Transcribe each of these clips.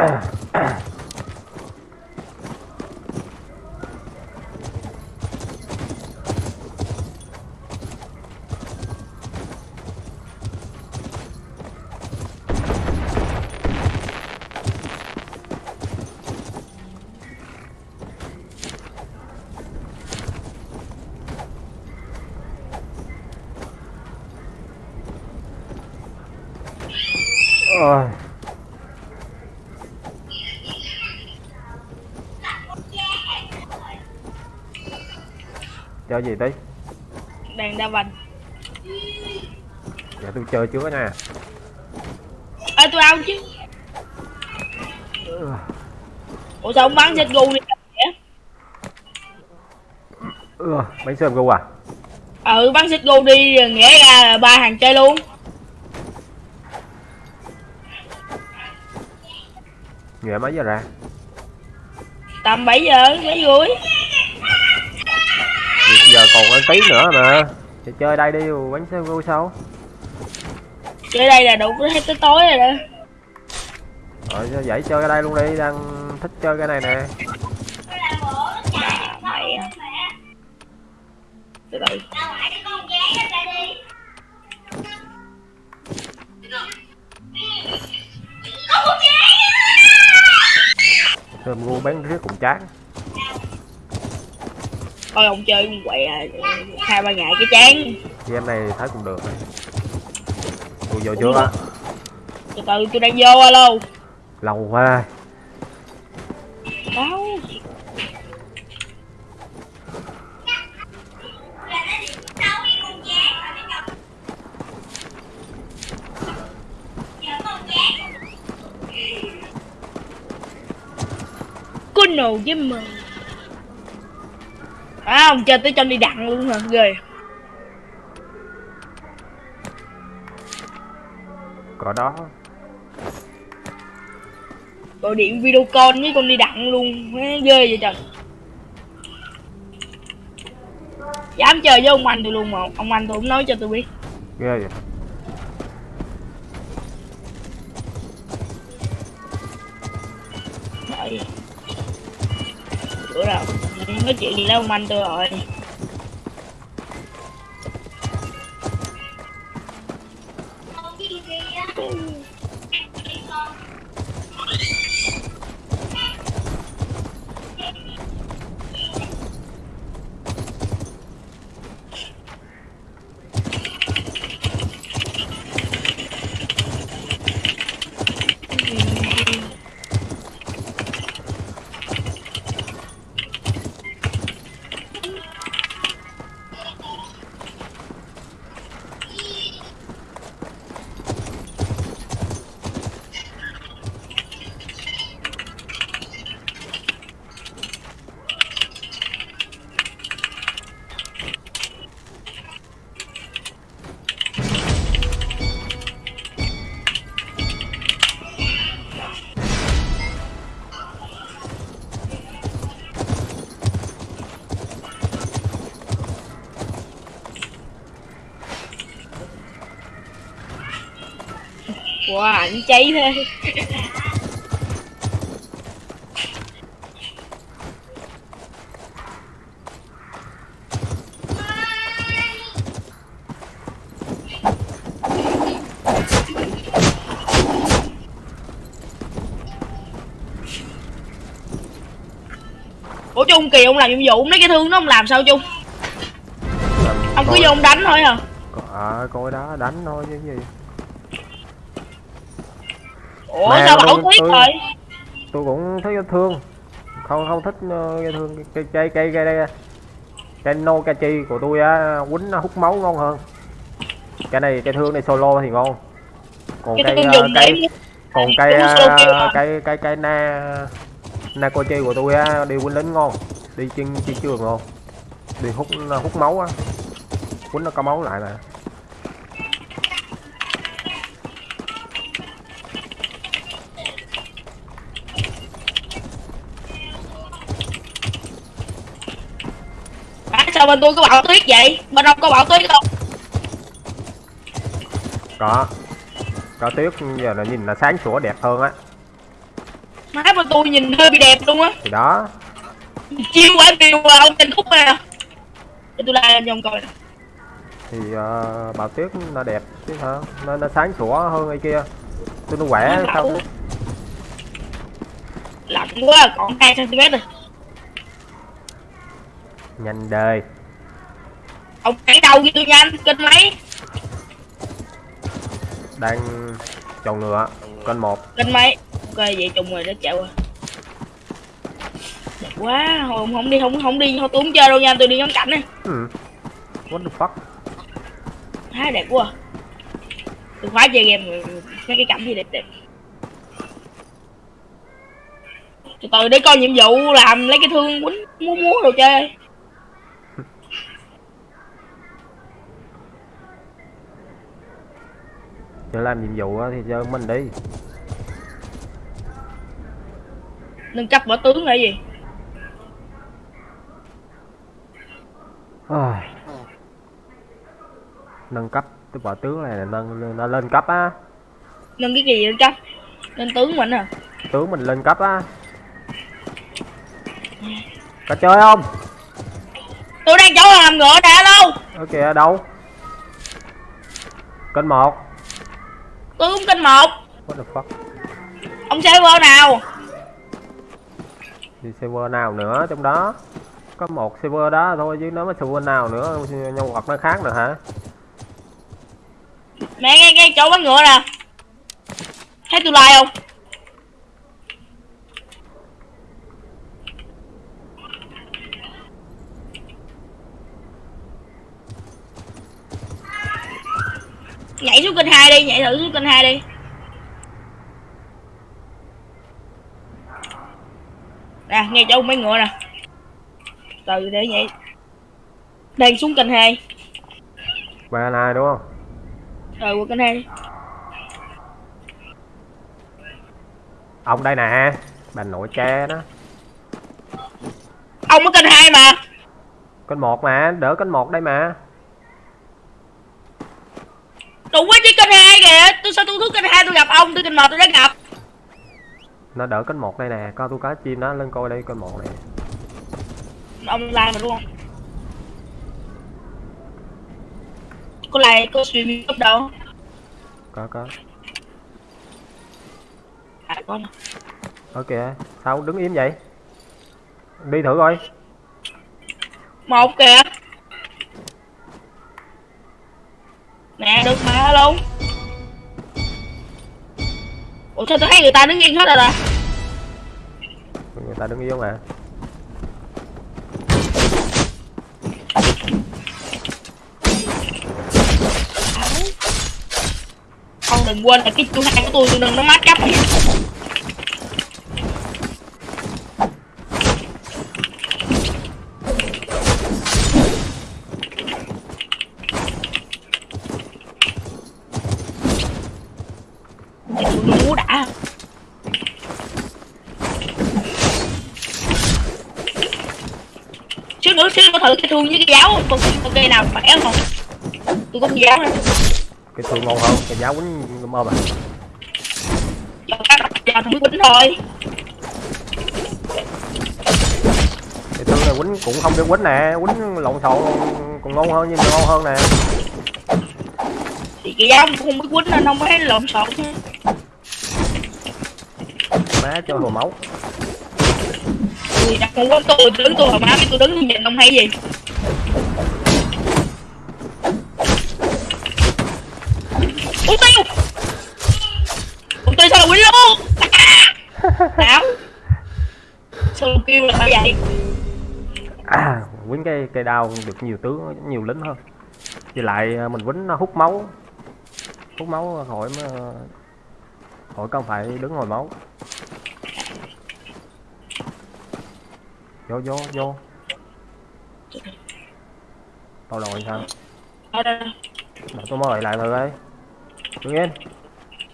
Ôi. Chơi gì tí? đang đa vành Dạ tôi chơi trước nha. à tôi ao chứ ủa sao ông bắn chết gu đi vậy? Ừ, bánh sơm gu à? ừ bắn xích gu đi nghĩa ra là ba hàng chơi luôn Nghề mấy giờ ra? tầm 7 giờ mấy rưỡi còn ăn tí nữa mà. Thì chơi đây đi, bánh sơm gu sao? chơi đây là đủ hết tới tối rồi đó Rồi vậy chơi cái đây luôn đi, đang thích chơi cái này nè. mày từ từ Sơm gu bán riết cũng chán. Thôi ông chơi quậy à, hai ba ngày cái chán. Game này thấy cũng được. Tôi vô trước á, từ từ tôi đang vô alo. Lâu quá. đâu? Có nổ với mờ à ông chơi tới cho đi đặng luôn hả? Ghê. Có đó. gọi điện video call với con đi đặng luôn. Ghê vậy trời. Dám chơi với ông anh tôi luôn mà. Ông anh tôi không nói cho tôi biết. Ghê vậy. Nói chuyện gì đâu anh tôi rồi. Cháy thế Ủa Trung Kỳ ông làm nhiệm vụ mấy cái thương nó ông làm sao Trung? Ông cứ Coi- vô ông đánh thôi à À, coi đó đánh thôi chứ gì Ủa Mà sao bảo tôi- rồi tôi cũng thấy thương. Không không thích ờ, cái thương cây cây cây cây đây cây no chi của tôi á quýnh nó hút máu ngon hơn. Cái này cây thương này solo thì ngon. Còn Cái cây ờ, cây còn cây ờ, cây cây cây na na chi của tôi á đi quýnh lính ngon đi trên chiến trường ngon. Đi hút hút máu á. Quýnh nó có máu lại mà à, sao bên tôi có bảo tuyết vậy? Bên ông có bảo tuyết không? Có. Có tuyết giờ là nhìn là sáng sủa đẹp hơn á. Má mà tôi nhìn hơi bị đẹp luôn á. Thì đó. Chiêu quả chiêu mà ông tên khúc nè để tôi la cho ông coi. Nè thì uh, bào tuyết nó đẹp chứ hả? Nó, nó sáng sủa hơn cái kia. Tôi nó khỏe sao lạnh quá còn 2 cm rồi nhanh đời. Ông nhảy đầu với tôi nhanh kênh mấy? Đang chọn ngựa kênh một. Kênh mấy? Ok vậy trùng rồi nó chạy qua đẹp quá thôi ông không đi không không đi không chơi đâu nha tôi đi ngắm cảnh này ừ. what the fuck? Quá đẹp quá. Tôi khoái chơi game rồi, mấy cái cảnh gì đẹp đẹp. Từ từ để coi nhiệm vụ làm lấy cái thương quýnh múa múa đồ chơi giờ làm nhiệm vụ á thì chơi mình đi. Nâng cấp võ tướng là gì? Ai. nâng cấp cái võ tướng này là nâng nó lên cấp á. Nâng cái gì nâng cấp? Nâng tướng mình à? Tướng mình lên cấp á. Có chơi không? Tôi đang chỗ làm ngựa nè đâu ok ở đâu? Kênh một tôi cũng kênh một what the fuck? Ông server nào? Thì server nào nữa trong đó? Có một server đó thôi chứ nó mới server nào nữa nhân vật nó khác được hả? Mẹ nghe nghe chỗ bán ngựa nè. Thấy tôi like không nhảy xuống kênh hai đi nhảy thử xuống kênh hai đi. Nè nghe chỗ mấy ngựa nè. Từ để nhảy. Đang xuống kênh hai. Ba này đúng không? Rồi qua kênh hai đi. Ông đây nè bà nội cha đó. Ông ở kênh hai mà. Kênh một mà đỡ kênh một đây mà đủ quá chứ kênh hai kìa. Tôi sao tôi xuống kênh hai tôi gặp ông tôi kênh một tôi đã gặp. Nó đỡ kênh một đây nè. Coi tôi cá chim đó lên coi đây kênh một này ông like mà đúng không? Có like có stream youtube đâu có có. À có nè ok sao đứng im vậy? Đi thử coi. Một kìa nè được mà luôn ủa sao tôi thấy người ta đứng yên hết rồi à người ta đứng yếu mà. Ông đừng quên là cái chú hai của tôi tôi đừng nó mát cấp tôi muốn đã xíu nữa xíu nữa thử cái thương với cái giáo con cây nào khỏe không? Tôi có con giáo nè cái thương ngon hơn cái giáo quýnh mơ mà. Giờ thằng quýnh thôi. Cái thương này quýnh cũng không biết quýnh nè quýnh lộn xộn còn ngon hơn nhưng ngon hơn nè. Thì cái giáo cũng không biết quýnh nên không thấy lộn xộn chứ má cho hồ máu tôi đặt không có tôi đứng tôi hồi má biết tôi đứng nhìn ông hay gì? Ủa tiêu ủa tiêu sao là quýnh luôn đảo à! sao kêu là phải vậy? À, quýnh cái cây đao được nhiều tướng nhiều lính hơn. Với lại à, mình quýnh nó hút máu. Hút máu khỏi mà khỏi không phải đứng ngồi máu. Vô vô vô. Tao rồi sao. Để tôi mời lại thử đây. Đứng yên.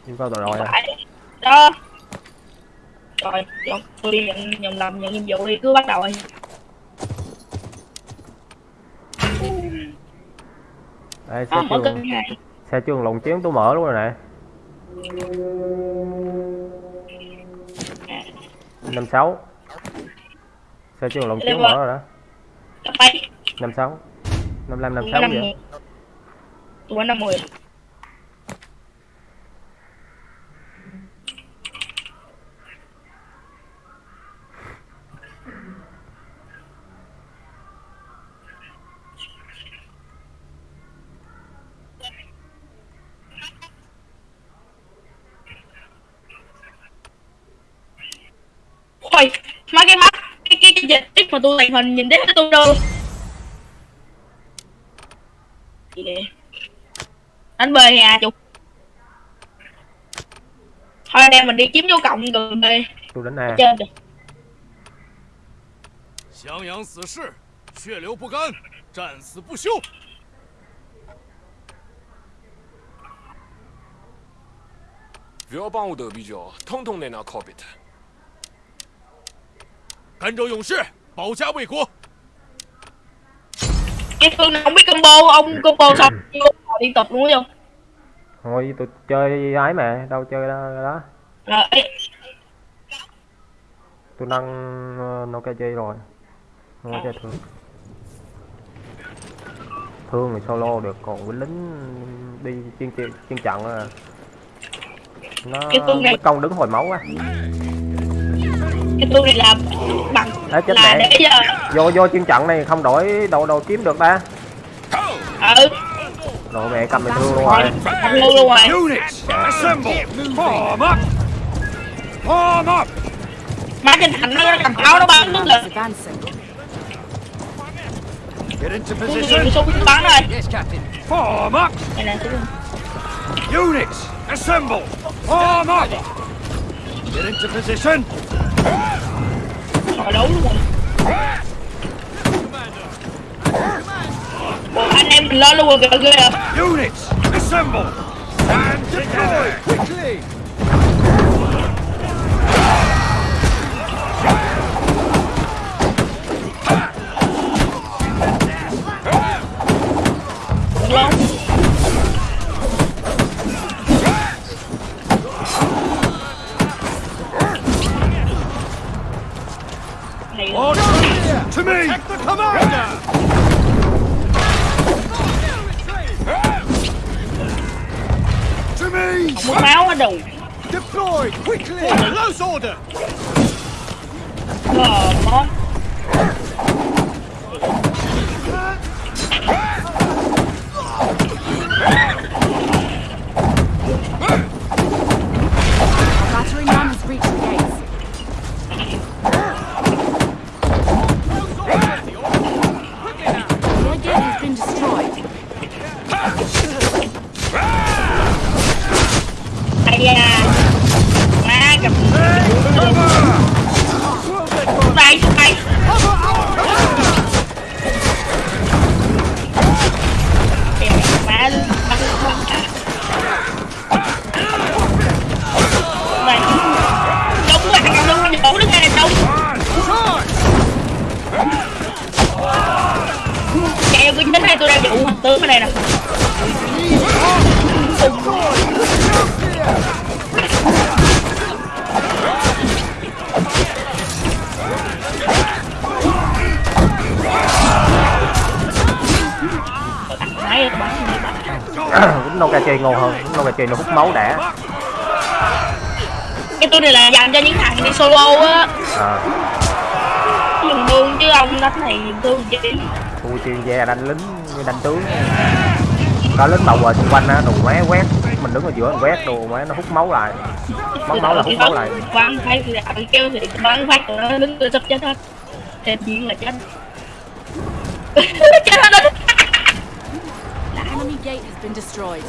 Yêu cầu tôi rồi à. Đó. Rồi tôi đi nhận nhận làm nhận nhiệm vụ đi cứ bắt đầu đi. Đây xe à, trường. Xe trường lồng chiến tôi mở luôn rồi nè. Năm sáu sao trường lồng chiếu mở rồi đó? Năm sáu. Năm năm năm sáu vậy. Tôi năm mười. Ôi, mấy cái mắt, dịch tích mà tôi thành hình nhìn thấy hết tôi đâu. Gì vậy? Đánh bê nhà chục. Thôi anh em mình đi kiếm vô cộng gần bê tôi đánh A trên kìa. 襄阳死士，血流不干，战死不休。不要帮我斗比较，统统在那靠边的。 thần rồi 勇 sĩ bảo gia vệ quốc cái phương này không biết combo ông combo xong liên tục luôn không thôi tôi chơi ái mẹ đâu chơi đó, đó. tôi nâng ờ, nó cái chơi rồi. Nó chơi thương. Thương thì solo được còn với lính đi chuyên chuyên trận à nó, nó công đứng hồi máu á cái phương này là bằng Ê, chết là mẹ. để cho vô vô chuyên trận này không đổi đồ đồ kiếm được ta ừ đồ mẹ cầm mình thương luôn rồi thành luôn luôn rồi Units, assemble. Form up. Form up. má trên thành nó cầm pháo nó bắn là Advancing. Get into rồi Yes, Captain. Form up. Units, assemble. Form up. Get into position rồi đấu luôn rồi Ủa, anh em mình lo luôn rồi kìa ghê à. Units, assemble. And deploy quickly. Close bắn lính Nokia chơi ngon hơn lính Nokia chơi nó hút máu đã. Cái tôi này là dành cho những thằng đi solo á. À, dùng thương chứ ông đánh này dùng thương chi tôi chuyên gia đánh lính đánh tướng. Có lính bầu ở xung quanh á đồ má quét. Mình đứng ở giữa mình quét đồ má nó hút máu lại. Mất máu là hút máu lại. Bắn phải thì kêu thì bắn phát tụi nó đứng tôi sắp chết hết. Thêm chuyện là chết. Chết hết gate has been destroyed.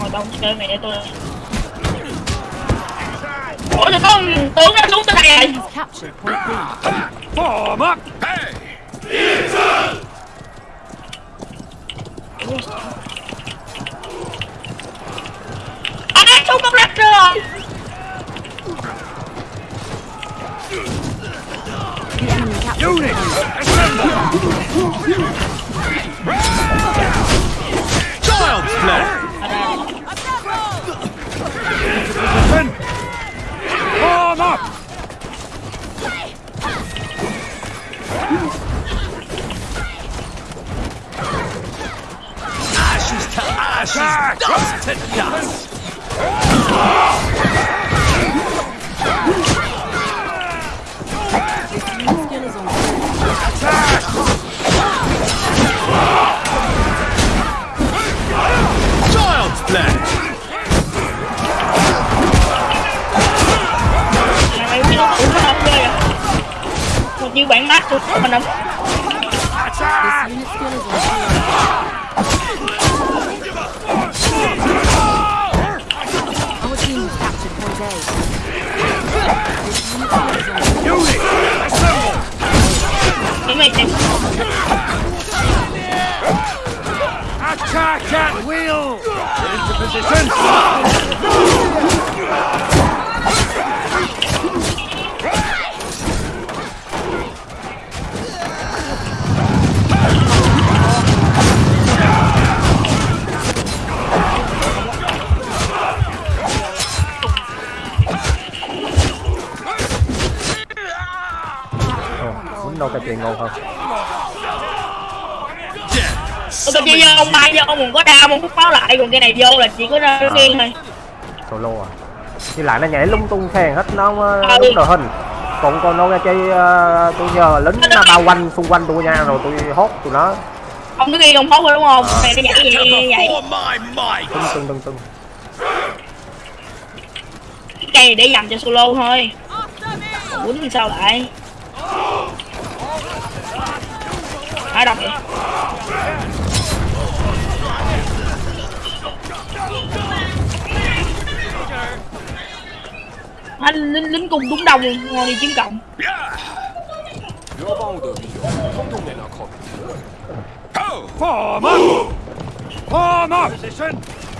ngồi đông chơi mẹ tôi. Ủa thì có tướng nó xuống tới đây. Rồi Has captured point B. Form Unit, assemble! Child's play! Ashes to ashes, dust to dust! À Một chiêu bạn mát tôi mình không Chỉ mày tìm Attack at will! Get into position! Ah! Chì ngon hơn Tôi tôi chỉ vô ông bay vô ông có đau ông hút máu lại Còn cái này vô là chỉ có nó nghiêng thôi. Solo à thì lại nó nhảy lung tung phèn hết nó Ừ. uh, đúng đội hình. Còn còn nó chơi uh, tôi nhờ lính nó bao quanh xung quanh tôi nha rồi tôi hốt tụi nó. Ông cứ ghi ông hốt rồi đúng không? Này nó nhảy vậy vậy tưng tưng tưng tưng Cái này để dành cho solo thôi. Quýnh sao lại hai đập anh lính lính cùng đúng đồng ngồi đi chiến cộng.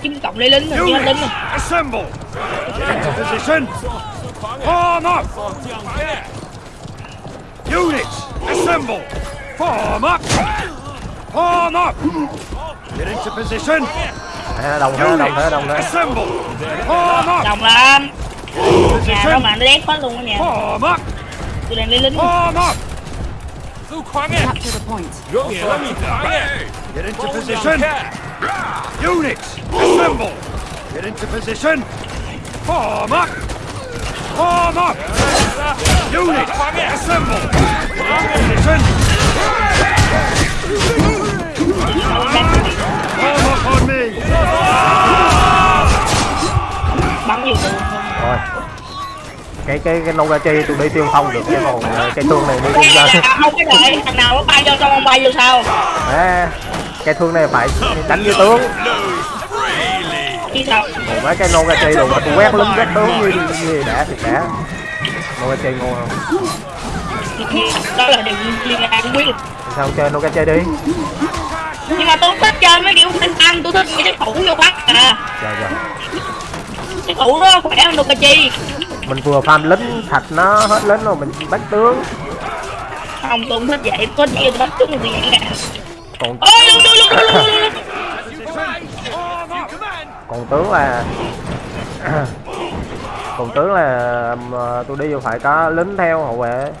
Chiến cộng lấy lính rồi lính rồi form up. Units assemble. Form up! Form up! Get into position! đồng À, đồng thế, đồng thế, đồng thế. Đồng lắm. Nhà đâu mà nó đét quá luôn á nha. Tôi đang lấy lính. Capture the point. Get into position. Units, assemble. Get into position. Form up. Form up. Units, assemble. Get into position rồi cái cái cái nô chi tôi đi tiên phong được cái còn ờ, cái thương này đi tiên Ê, dân không cái đợi thằng nào nó bay cho xong ông bay vô sao? À, cái thương này phải đánh với tướng. Còn mấy cái nô cà chi đồ mà tôi quét lính quét tướng như như đã thì đã nô cà chi ngon không đó là điều liên an quyết. Sao không chơi nô cà chi đi. Nhưng mà tôi không thích chơi mấy kiểu thanh ăn tôi thích những cái thủ vô bắt à. Rồi rồi cái thủ đó khỏe hơn cả chi mình vừa farm lính thạch nó hết lính rồi mình bắt tướng. Không tôi không thích vậy. Có gì tôi bắt chúng tôi vậy nè. Còn ôi luôn luôn luôn luôn luôn còn tướng là còn tướng là mà tôi đi phải có lính theo hậu vệ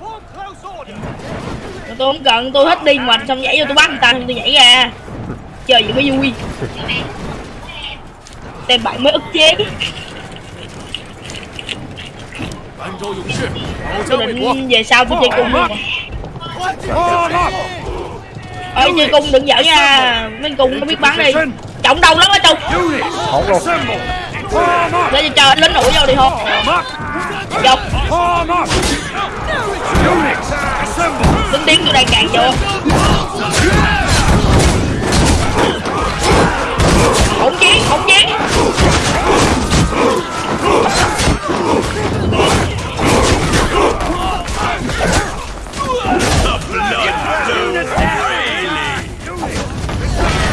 tôi không cần tôi hết đi mà xong nhảy vô tôi bắt người ta xong tôi nhảy ra. Chơi gì mới vui. Tên bạn mới ức chế. Tôi định về sau tôi chơi cùng luôn. Ơi chơi cung đừng giỡn nha. Mấy cung có biết bắn đi. Trọng đầu lắm á trung hổng rồi để cho anh lính đuổi vô đi thôi dọc Đứng tiếng tôi đang càng vô. Không chiến, không chiến.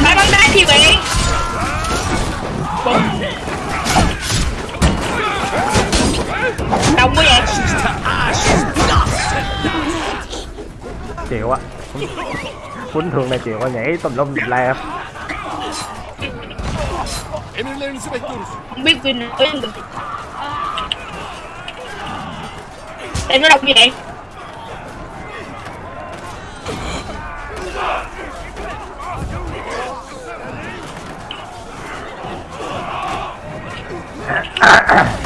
Bắn bắn đá chi bạn Đông quá vậy. chịu á Quýnh thường này chịu á, nhảy tùm lum tùm la Không biết Vinh nói em được Em nó đọc gì vậy? Ah, ah, ah.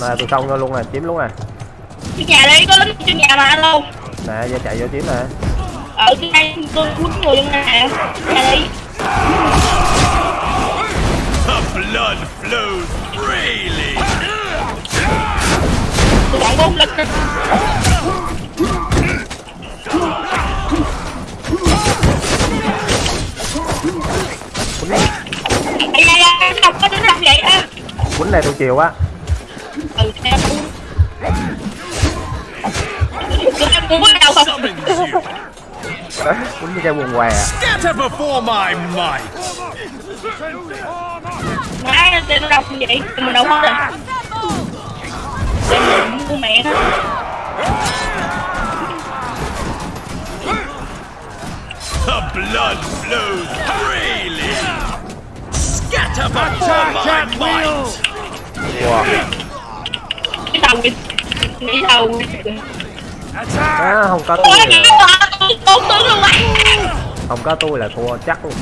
Nè tôi xong luôn nè chiếm luôn nè. Cái nhà đây có lính trên nhà mà alo nè giờ chạy vô chiếm nè. Ở cái đây tôi quýnh người luôn nè. Nhà đây The blood flows freely! tôi còn bốn lính Ây da có vậy quýnh này tôi chiều á Ừ, em cũng em có đâu không? Quýnh như cây quần què Scatter before my might! Má, tên nó đâu như vậy, tên mình đâu hết rồi Tên mình của mẹ nó The blood flows freely! Wow Cái đầu cái Nghĩ đầu không có tôi là không có tôi là thua chắc luôn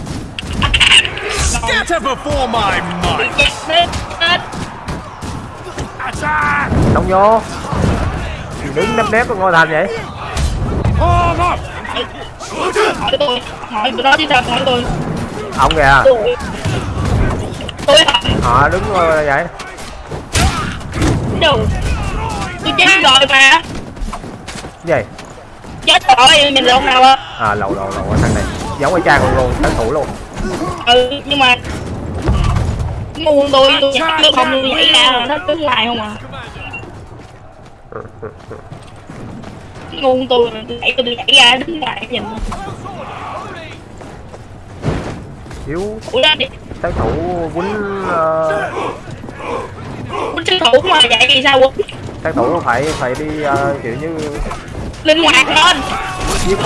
đông vô Đứng nép nếp ngôi thành vậy ông kìa Họ đứng ngồi vậy. Đâu Tôi chết rồi mà. Cái gì? Chết rồi, mình lộn nào á À lầu lầu lầu thằng này. Giống y chang luôn luôn Thắng thủ luôn. Ừ, nhưng mà Ngu tôi, tôi nhảy tôi không tôi nhảy ra là nó cứ lại không à. Ngu tôi, tôi nhảy tôi nhảy ra đứng lại nhìn Đi. Sát thủ quýnh ờ, Quýnh sư thủ mà vậy thì sao quýnh? sát thủ phải phải đi ờ, kiểu như Linh hoạt lên. giết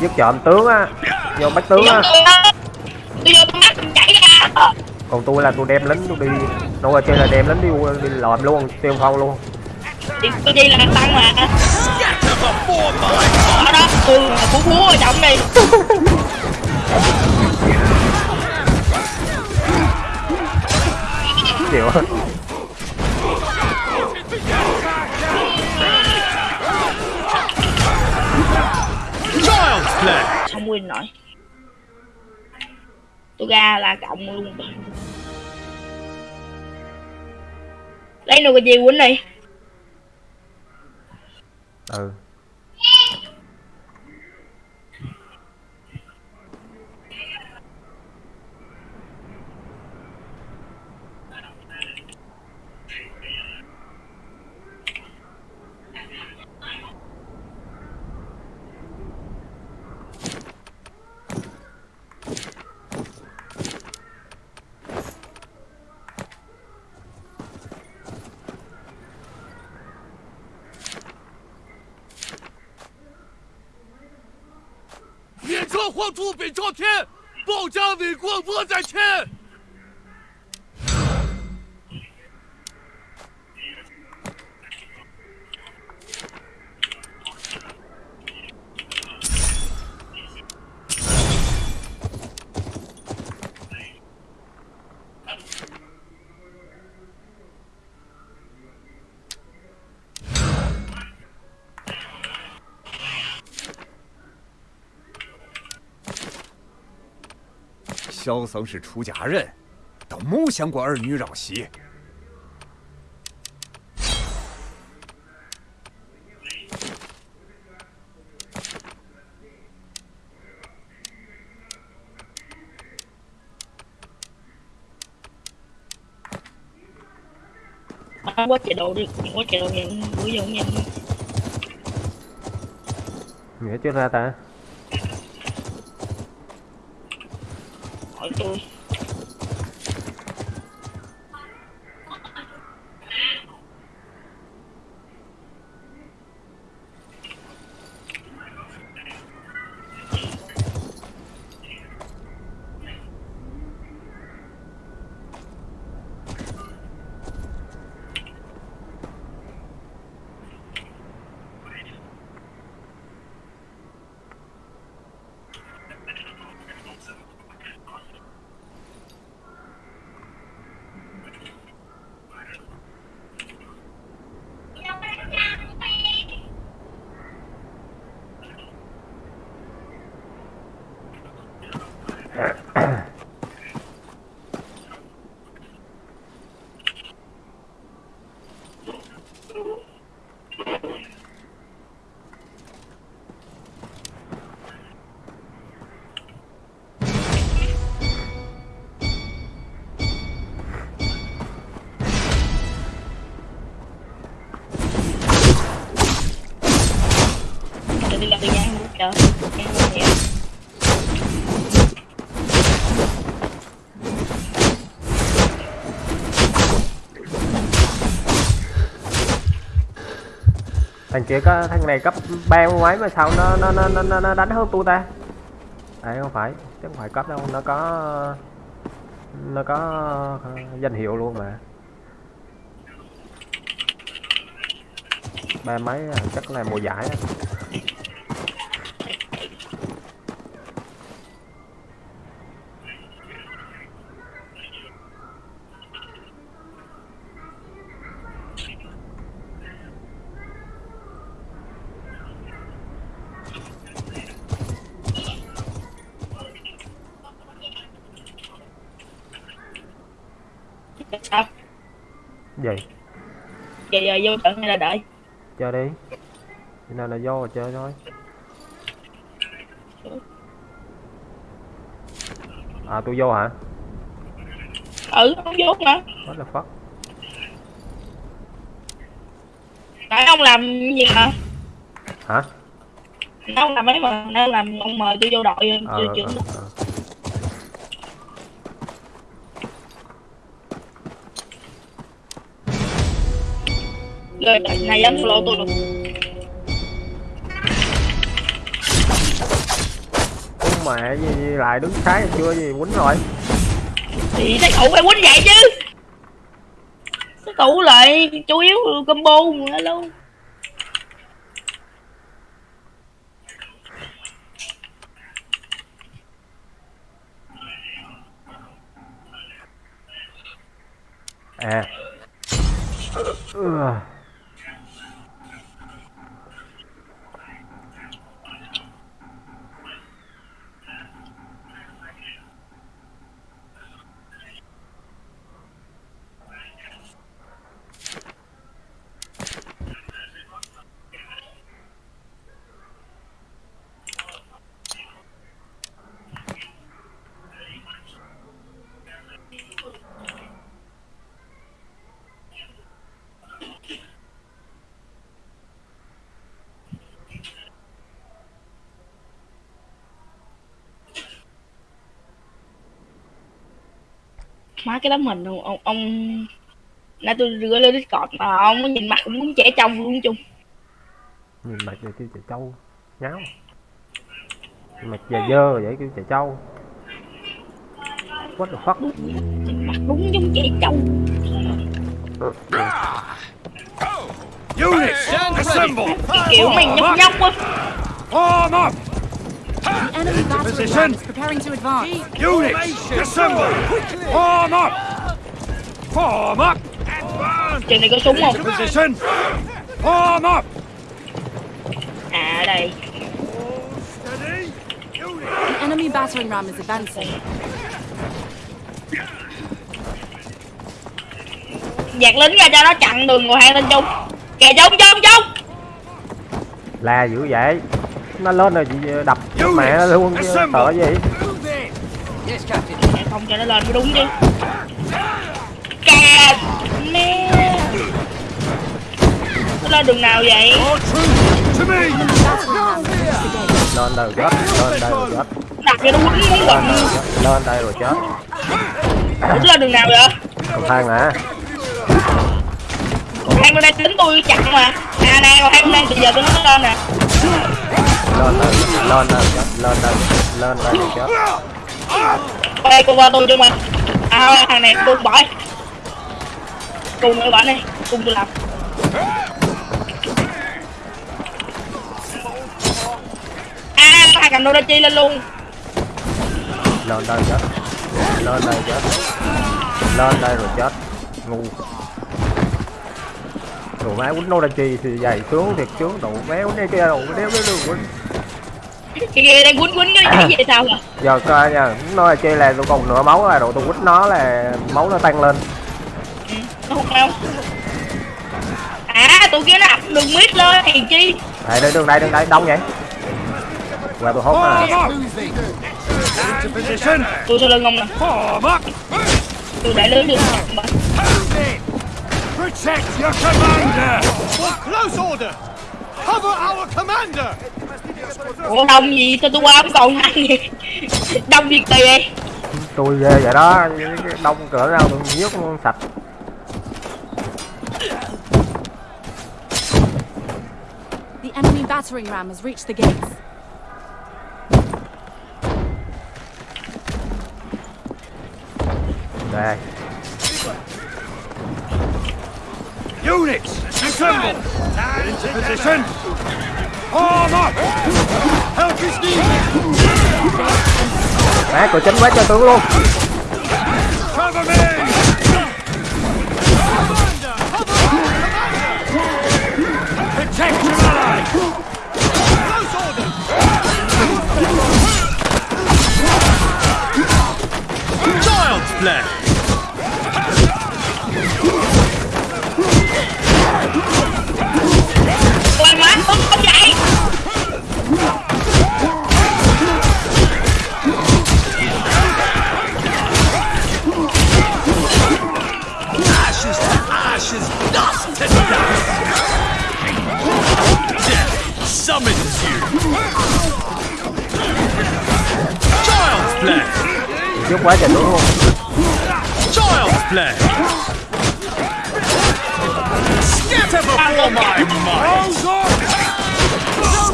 giết trộm tướng á vô bắt tướng á. Còn tôi là tôi đem lính tôi đi đâu trên là đem lính đi đi lòm luôn tiêu phong luôn. Tôi đi là tăng mà. Ở đó, tôi là phú phú ở trong đi play! Không win nổi Tôi ra là cộng luôn. Lấy nụ cái gì quýnh đi ừ “北朝天，报家伟国我在前。”萧僧是出家人，都没想过儿女绕膝。我接到的，我接到的，我要命。你还接啥单？Hỏi thằng kia có thằng này cấp ba ngoái mà sao nó nó nó nó, nó, đánh hơn tôi ta? Đấy không phải. Chứ không phải cấp đâu. Nó có nó có ờ, danh hiệu luôn mà. Ba mấy à, chắc là mùa giải á. Sao? gì Giờ giờ vô trận hay là đợi? chơi đi Khi nào là vô rồi chơi thôi à tôi vô hả Ừ, không vô mà. what the fuck Nãy ông làm gì mà? hả Nãy ông làm mấy mà? Nãy ông làm ông mời tôi vô đội ờ tôi ờ, trưởng Rồi này dám solo tôi luôn. Con mẹ gì, lại đứng trái chưa gì quýnh rồi Thì thấy cậu phải quýnh vậy chứ. Cái cậu lại chủ yếu combo luôn. à ừ. Má cái tấm hình ông ông, ông... Nãy tôi gửi lên Discord mà ông nhìn mặt cũng muốn trẻ trong luôn chung. nhìn mặt giờ kêu chạy trâu nháo mặt giờ dơ vậy kêu chạy trâu what the fuck Nhìn mặt đúng giống trẻ trong. Units, assemble! Kiểu mày nhóc nhóc á. Form up! The enemy Position. ram is preparing to advance. Units, assemble! Form up! Form up! Advance! Trường này có súng không? Position! Form up! À ở đây. The enemy battering ram is advancing. Dạt lính ra cho nó chặn đường ngồi hai lên chung. Kìa chung chung chung. la dữ vậy nó lên rồi chị đập chết mẹ nó luôn chứ sợ gì? Mẹ không cho nó lên mới đúng chứ. Cà mẹ. ra đường nào vậy? Lên đây rồi chết lên đây rồi chết. Đặt cho nó quýnh miếng lên đây rồi chết. Lên đây rồi chết. Quýnh ra đường nào vậy? Cầu thang nè hai bên đây tính tôi chặn mà. À nè còn hai bên đây. Bây giờ tôi nói lên nè lên đây lên đây rồi chết lên đây lên đây rồi chết qua đây cô qua tôi chứ mà. À thằng này, tôi bỏ cùng nữa bạn đi cùng tôi làm. À thằng cầm đô chi lên luôn. Lên đây chết lên đây chết lên đây rồi chết ngu. Đồ má quýnh nô chi thì dày xuống, thiệt xuống đồ méo này kia đồ đéo đéo đéo cái kia đang quýnh quýnh cái gì vậy sao à giờ coi nha nó chi là tôi còn nửa máu là đồ tôi quýnh nó là máu nó tăng lên. Nó không đâu à tụi kia nó ập đường mít lên hèn chi. Đây đây đường đây đường đây đông vậy? Qua tôi hốt nè position! tôi sau lưng ông nè. Tôi để lưới đường Protect your commander! For close order! Cover our commander! Ủa đông gì? Sao tôi qua không còn ăn gì đông việc gì vậy tôi ghê vậy đó cái đông cỡ nào tôi giết sạch. The enemy battering ram has reached the gates. đây. Units, assemble! Into position! Form up! Help is needed! má cửa chính quá cho tướng luôn Cover me! Protect your ally! Close order! Child's play! Giết quá trời tướng luôn Child's play! Scatter before my might!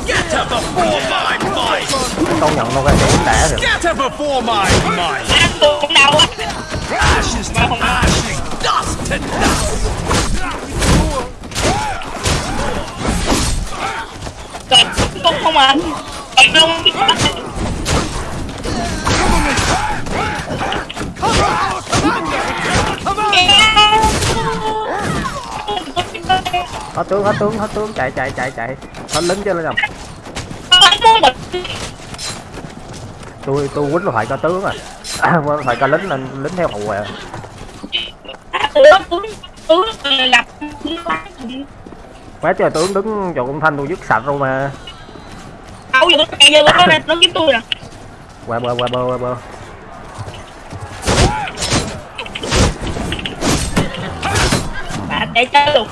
Scatter before my might! công nhận nó đã Scatter before my tôi cũng đau á Ashes to ashes, dust to dust! Trời, cũng không à Trời luôn hết tướng hết tướng hết tướng chạy chạy chạy chạy. Hết lính cho lên rồi tôi tôi quýnh phải cho tướng à. Phải cho lính lên lính theo hậu à. Quá trời, tướng đứng chỗ công thanh tôi dứt sạch luôn mà. Đâu giờ nó chạy vô nó nó kiếm tôi nè qua bơ qua bơ qua. Bơ chạy chơi luôn.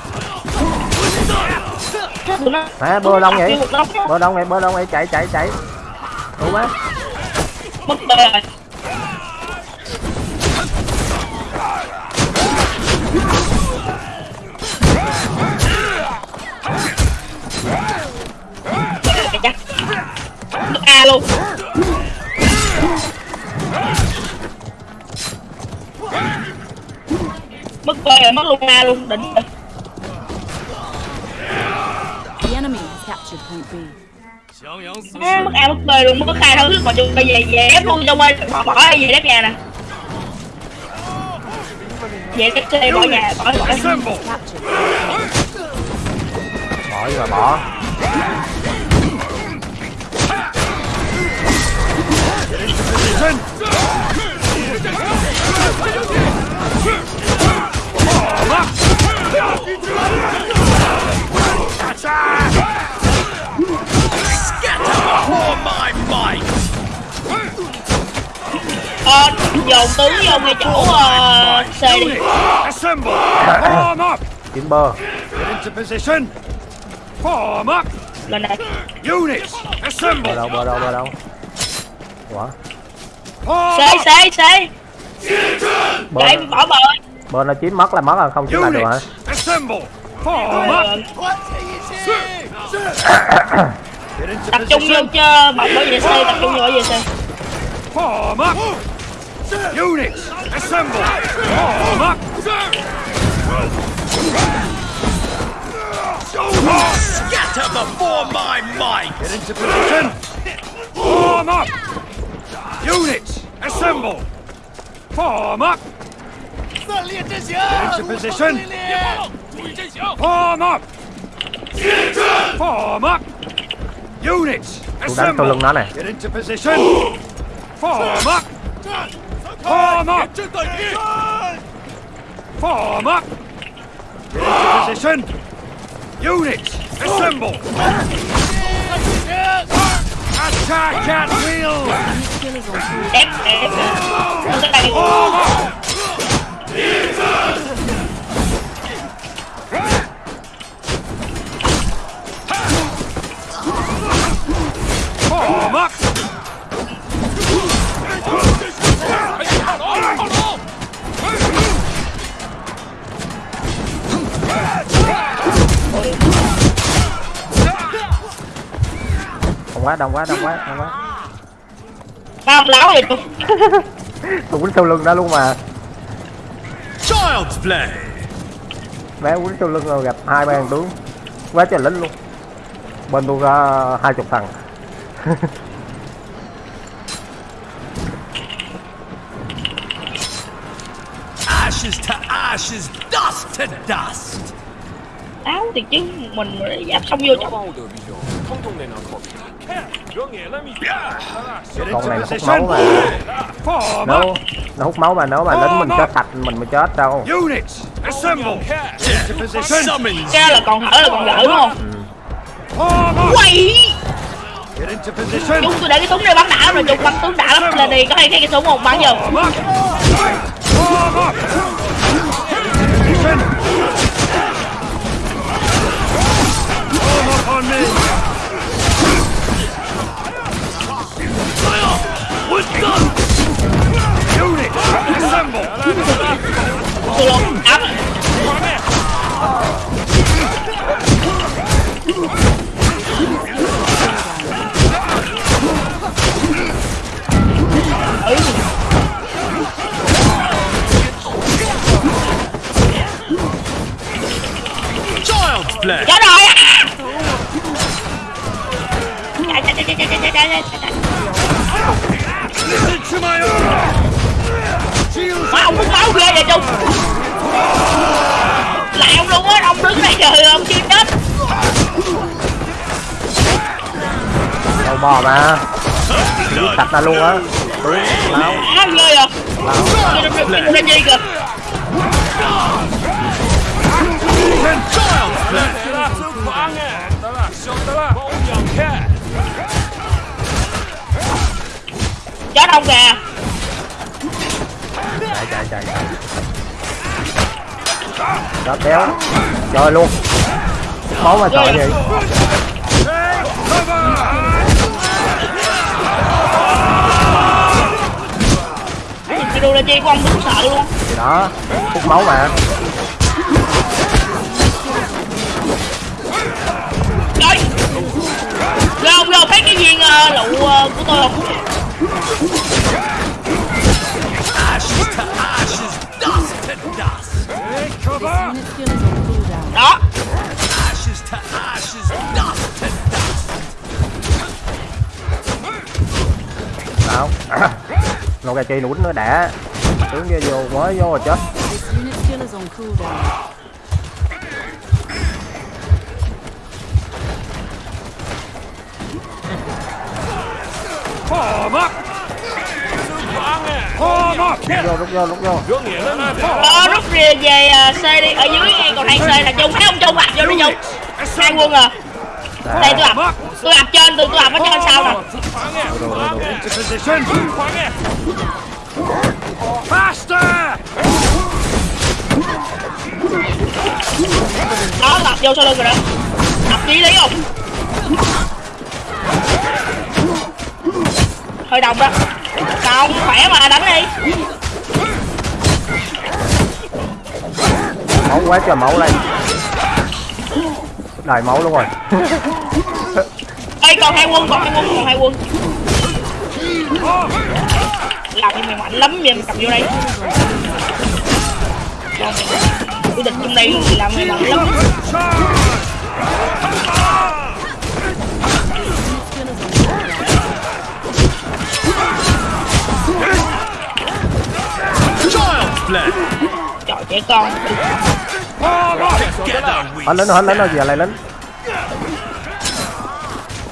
Má bơ đông vậy? bơ đông vậy bơ đông vậy chạy chạy chạy. Đúng quá. Mất đời rồi. Mất A luôn. Mất B rồi mất luôn A luôn đỉnh rồi The enemy has captured point B. À, mất A mất B luôn mất khai thắng mà chung bây giờ về ép luôn cho quay bỏ bỏ về đép nhà nè về đép C bỏ nhà bỏ bỏ bỏ đi mà bỏ Position! Ờ, dồn tứ vô ngay chỗ uh, C đi Kiếm bơ Lên đây units assemble Bờ đâu, bờ đâu, bờ đâu Ủa C, C, C bờ bỏ bờ Bờ nó chín mất là mất rồi, không chín lại được hả Tập trung vô cho bọc vệ xe tập trung vô vệ xe Form up! Units, assemble! Form up! Scatter before my might! Get into position! Form up! Units, assemble! Form up! Get into position! Form up! Form up! Units, tôi đánh sau lưng assemble! nó này Get into position! Form up! Form up! Form up! Into position! Units, assemble! Attack at will! Skill is Up! đông quá đông quá đông quá đông quá. Láo vậy tôi tôi quýnh sau lưng đó luôn mà. Child's play! bé quýnh sau lưng rồi gặp hai ba thằng tướng quá trời lính luôn. Bên tôi có hai chục thằng ashes to ashes, dust to dust. Áo thì chứ mình giáp xong vô trong. Con này là hút máu mà. Nấu, nó hút máu mà nếu mà lính mình chết sạch mình mới chết đâu. Ra là còn thở là còn lỡ đúng không? Ừ. Quay! Chúng tôi để cái súng này bắn đã lắm rồi, chúng bắn tướng đã lắm. Lên đi, có hai cái, cái súng không? Bắn vô. Unit, assemble! Áp Left. Chết rồi. Má ông muốn máu ghê vậy chung Lại ông luôn á, ông đứng đây trời ông chưa chết. Đâu bò mà. Giết sạch ta luôn á. Đúng, máu Máu ghê à Máu. Cái gì kìa. Chết ông kìa. Chạy chạy chạy chạy. Đó kéo. Luôn. Máu mà sợ vậy. Cái đu la chơi của ông đúng sợ luôn. Thì đó, hút máu mà. uh, lụ uh, ờ, của tôi không? Đó. Không. Nô gà chi nụn nó đã. Tướng vô mới vô rồi chết. Lúc up! vô rút vô rút vô ờ rút về xe à, đi, ở dưới còn hai xe là chung thấy ông chung ập vô đi chung hai quân à. Đây, tôi ập tôi ập trên, tôi tôi ập ở trên sau nè? Đó ập vô sau lưng rồi đó. Đập chí lý không? Hơi đồng đó. Không, khỏe mà, đánh đi. Máu quá trời máu đây đầy máu luôn rồi. Ê, còn hai quân, còn hai quân, còn hai quân. Làm như mày mạnh lắm, vậy mày cầm vô đây. Tôi địch trong đây thì làm mày mạnh lắm Play. Trời trẻ con. Anh lính rồi anh lính rồi giờ lại lính.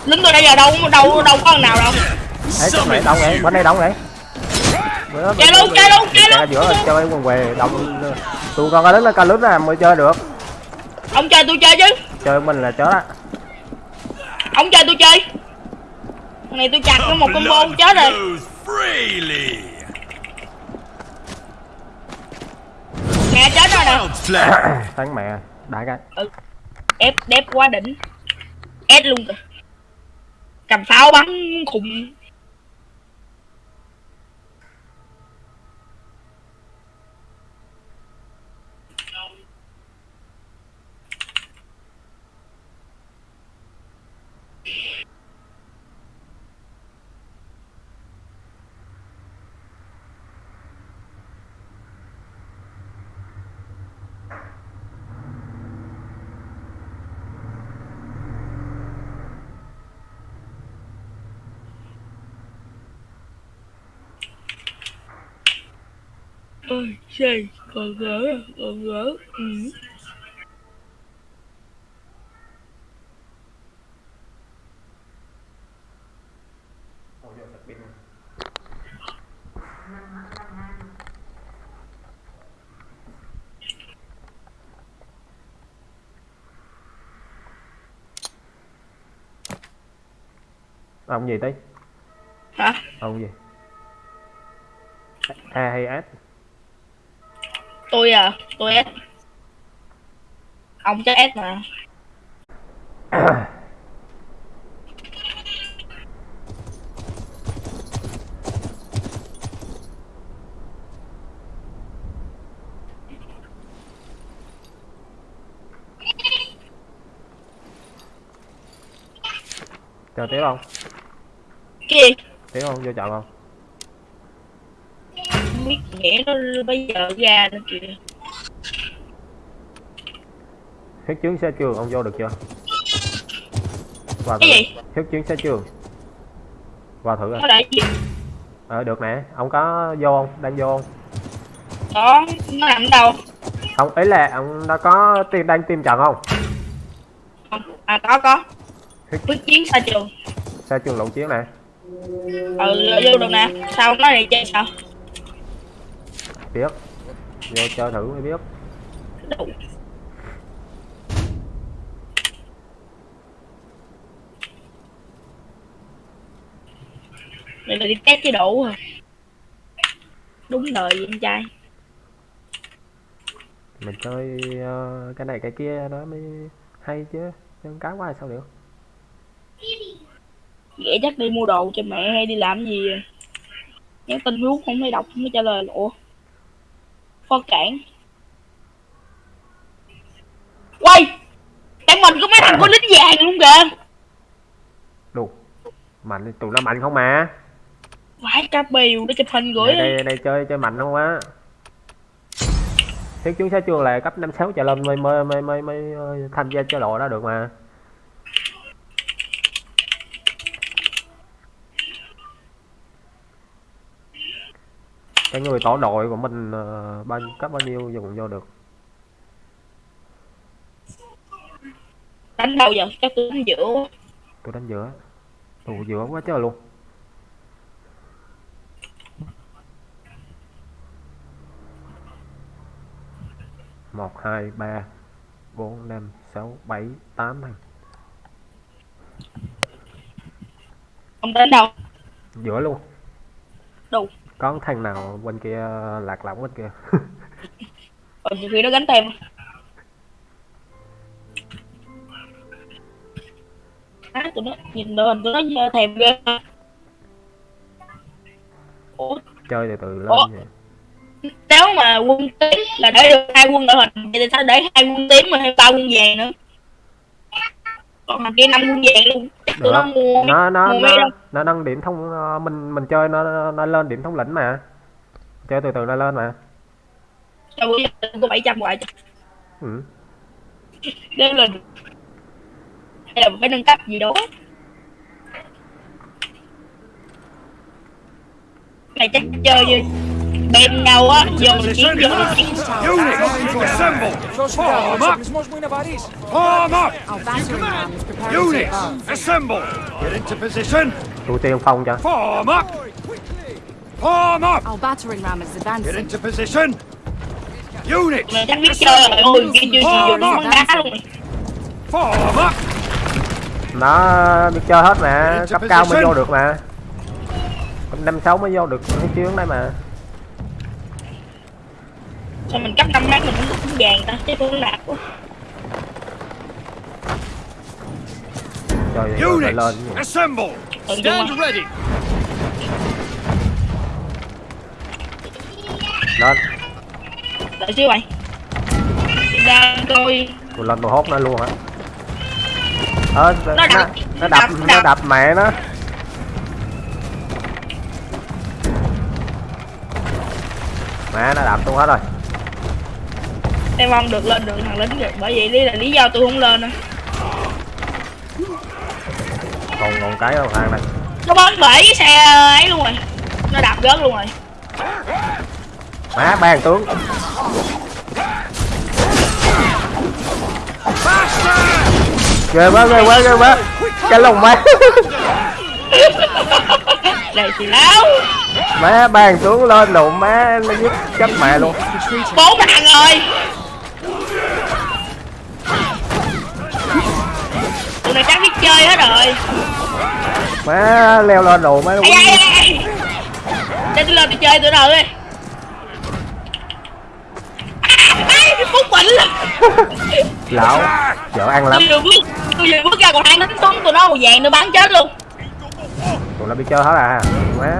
Lính tôi đây giờ đâu, đâu, đâu có thằng nào đâu. Ấy chỗ này đông vậy bên đây đông Bữa- Chơi luôn, chơi luôn, chơi Chạy luôn. giữa chơi quần què đông. Tụi con lính là ca lính là mới chơi được. Ông chơi tôi chơi chứ. Chơi mình là chó đó Ông chơi tôi chơi. Này tôi chặt nó một combo chết rồi flows freely. Nè chết rồi nè. Thắng mẹ đại cái. Ừ. ép đép quá đỉnh. Ép luôn kìa. Cầm pháo bắn khùng ơi xì còn gỡ còn gỡ ừ. ông gì tí? Hả? Ông gì? A hay s tôi à tôi S ông chắc S mà. Chờ tiếp không? Cái gì? Tiếp không vô chọn không không biết nghĩa nó bây giờ ra nữa kìa. Huyết chứng xe trường ông vô được chưa? Vào thử. cái gì? Huyết chứng xe trường. Vào thử rồi nó để gì ờ được nè. Ông có vô không? Đang vô không? Đó nó nằm ở đâu? Không ấy là ông đã có tìm đang tìm trận không? À có có. Quyết chiến xa trường. Xe trường lộn chiến nè. Ừ vô được nè. Sao nói này chơi sao biết vô chơi thử mới biết. Đủ đây là đi test chế độ à đúng lời vậy anh trai. Mình chơi ờ, cái này cái kia nó mới hay chứ. Chân cá quá sao được? Ghẻ chắc đi mua đồ cho mẹ hay đi làm gì à? nhắn tin Facebook không thấy đọc không thấy trả lời. Ủa phó cản quay! Tại mình có mấy thằng có lính vàng luôn kìa? Đủ mạnh tụi nó mạnh không mà? Phải cá bìu để chụp hình gửi đây, đây, đây chơi chơi mạnh không á? Thiết chứng xe trường là cấp năm sáu trở lên mới mới mới mới, mới tham gia chế độ đó được mà cái người tổ đội của mình ờ, bao cấp bao nhiêu dùng vô được? Đánh đâu giờ? Chắc tôi đánh giữa. Tôi đánh giữa. Tù giữa quá trời luôn. Một hai ba bốn năm sáu bảy tám thằng. Ông đánh đâu? Giữa luôn. Đâu có thằng nào bên kia lạc lõng bên kia? Còn nhiều khi nó gánh tem. Má tụi nó nhìn lên tụi nó thèm ghê. Ủa? Chơi từ từ lên Ủa? vậy. nếu mà quân tím là để được hai quân đội hình thì sao để hai quân tím mà thêm ba quân vàng nữa còn thằng kia năm quân vàng luôn. Tụi nó mua nó nó mua nó, mấy đâu. nó nâng điểm thông ờ, mình mình chơi nó nó lên điểm thống lĩnh mà. Chơi từ từ nó lên mà. Sao bữa giờ có bảy trăm hoài ừ. nếu lên hay là phải nâng cấp gì đó. Này chắc chơi như bên nhau á dùng chiến dùng chiến Mismos muy navariz. Form up! Unit, assemble! Get into position! Thủ tiêu phong cho. Form up! Form up! Our battering ram is advancing. Get into position! Unit! Chắc biết chơi. Form up! Nó biết chơi hết mà, cấp cao mới vô được mà. Năm sáu mới vô được cái chiến đấy mà sao mình cấp năm mát mình cũng cũng vàng ta chứ cũng nạp quá. Phải Units, lên assemble! đúng Stand ready! lên. Đợi xíu mày đang coi tôi lên tôi hốt nó luôn hả? Ờ nó, Nó nó, đập, nó đập đập, nó đập mẹ nó. Mẹ nó đập tôi hết rồi em mong được lên được thằng lính rồi bởi vậy lý là lý do tôi không lên nữa còn còn cái đâu thằng này? Nó bắn bể cái xe ấy luôn rồi. Nó đạp rớt luôn rồi. Má ban tướng. Ghê quá ghê quá ghê quá. Cái lồng má. Này thì áo má ban tướng lên đụng má nó giết chết mẹ luôn. Bốn thằng rồi tụi này chắc biết chơi hết rồi. Má leo lên đồ má ai ai ai để tôi lên tôi chơi tụi nào đi. Ai phúc bệnh lão vợ ăn lắm. Tôi vừa bước tôi vừa bước ra còn hai đánh xuống tụi nó màu vàng nó bắn chết luôn. Tụi nó biết chơi hết à? Má.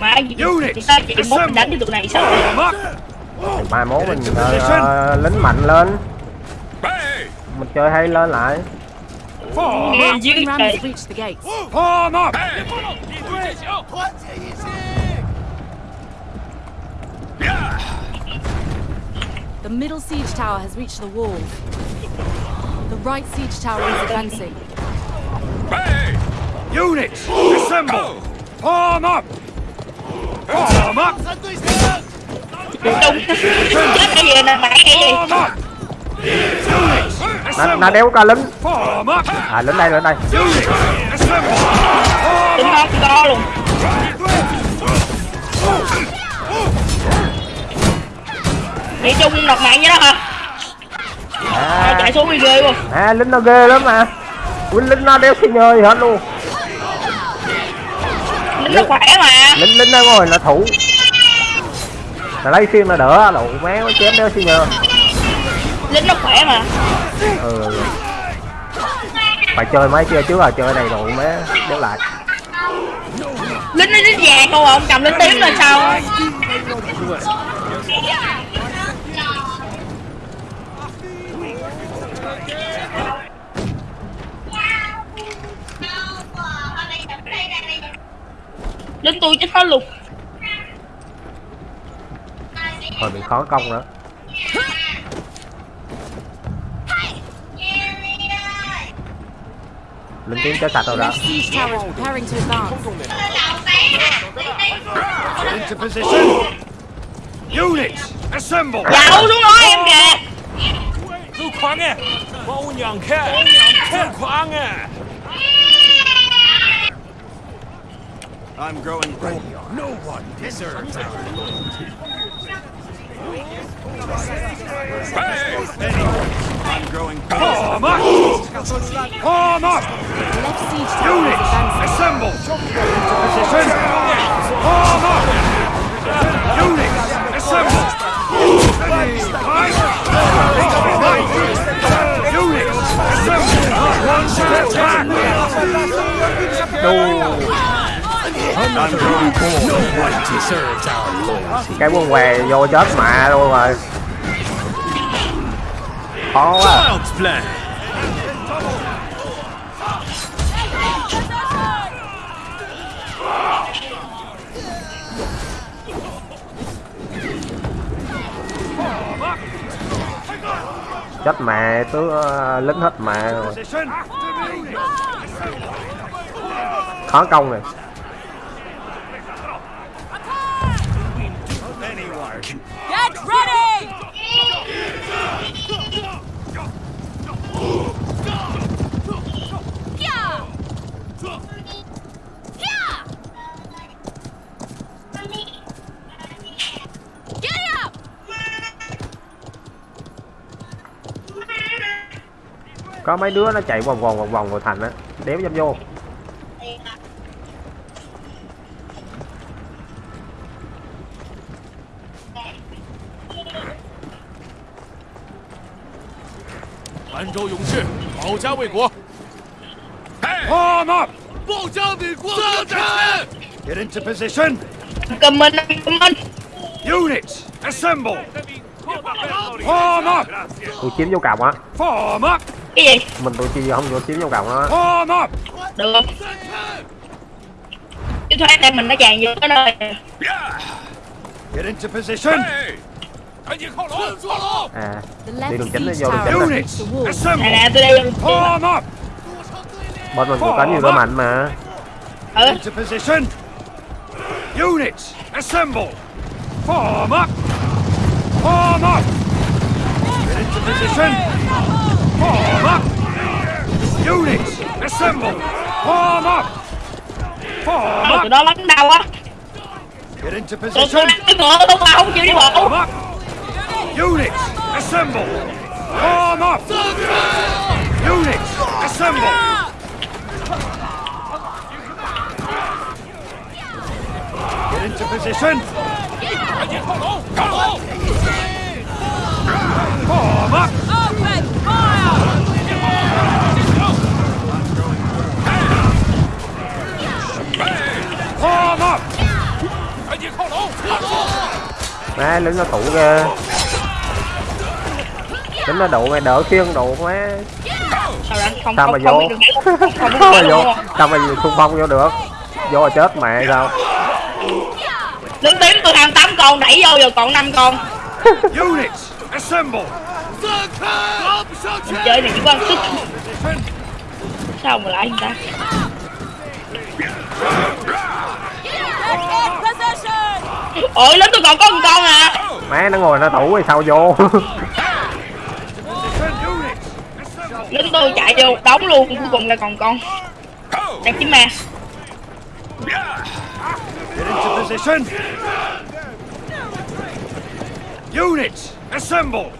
Mà chúng ta chỉ mốt mình đánh với tụi này sao! Mai mốt mình ờ, ờ, lính mạnh lên. Mình chơi hay lên lại. The gates. Form up! The middle siege tower has reached the walls. The right siege tower is advancing. Units, assemble! Form up! Form up! Trung chết cái gì nè mẹ cái gì? Nó assemble! đéo ca lính. À lính đây lính đây. Up! không to luôn. Nghĩ chung nọc mạng vậy đó hả? À, chạy xuống đi ghê luôn à lính nó ghê lắm mà. Lính lính nó đéo xi nhơ gì hết luôn. Lính nó khỏe mà. Lính lính nó ngồi nó thủ là lấy xiên nó đỡ đồ má nó chém đéo xi nhơ Lính nó khỏe mà. Ừ, phải chơi mấy chơi trước à chơi này rồi má đéo lại Lính nó lính vàng không ông cầm lính tím là sao? Lính tôi chết hết luôn Thôi bị khó công nữa Lính tiến kéo sạch rồi đó Units, assemble. Lão em kìa. Lưu khoáng à. Bao nhận khe. Lưu khoáng à. I'm growing old. No one deserves our loyalty. I'm growing Form up! Form! Units, assemble! Position! Form! Units, assemble! No! Cái quân què vô chết mẹ luôn rồi. Khó quá. Chết mẹ, tứ ờ, lính hết mẹ rồi. Khó công này. có mấy đứa nó chạy vòng vòng vòng vòng vào thành á đéo dám vô Hàn Châu Dũng Sư, bảo gia vệ quốc. Hòa mập! Bảo gia vệ quốc! Get into position! Cảm ơn, cảm ơn! Units, assemble! Form up! Tôi chiếm vô cảm á. Form up! cái gì? Mình tụi chi không vô kiếm trong cộng đó. Được không? Chứ thoát đây mình nó tràn vô cái nơi Get into position. À, đi đường chính vô đường chính Nè nè, tôi đi Bọn mình có cánh nhiều đôi mạnh mà. Ừ. Units assemble. Form up Form up Get into position. Form up! Units, assemble! Form up! Form ờ, up! Tụi nó lắng đau quá? Get into position! Tụi nó không không chịu đi bộ! Units, assemble! Form up! Units, assemble! Get into position! Form up! má lính nó thủ kìa lính nó đụ mày đỡ khiêng đụ quá sao mà vô? Sao mà vô? Sao mà xung phong vô được? Vô là chết mẹ sao? Lính tím tôi ăn tám con đẩy vô rồi còn năm con. Mình chơi này chỉ quan sức. Sao mà lại anh ta? Ôi lớn tôi còn có một con à. Má nó ngồi nó tủ rồi sao vô? Lính tôi chạy vô đóng luôn cuối cùng là còn con. Đang kiếm ma Units, assemble!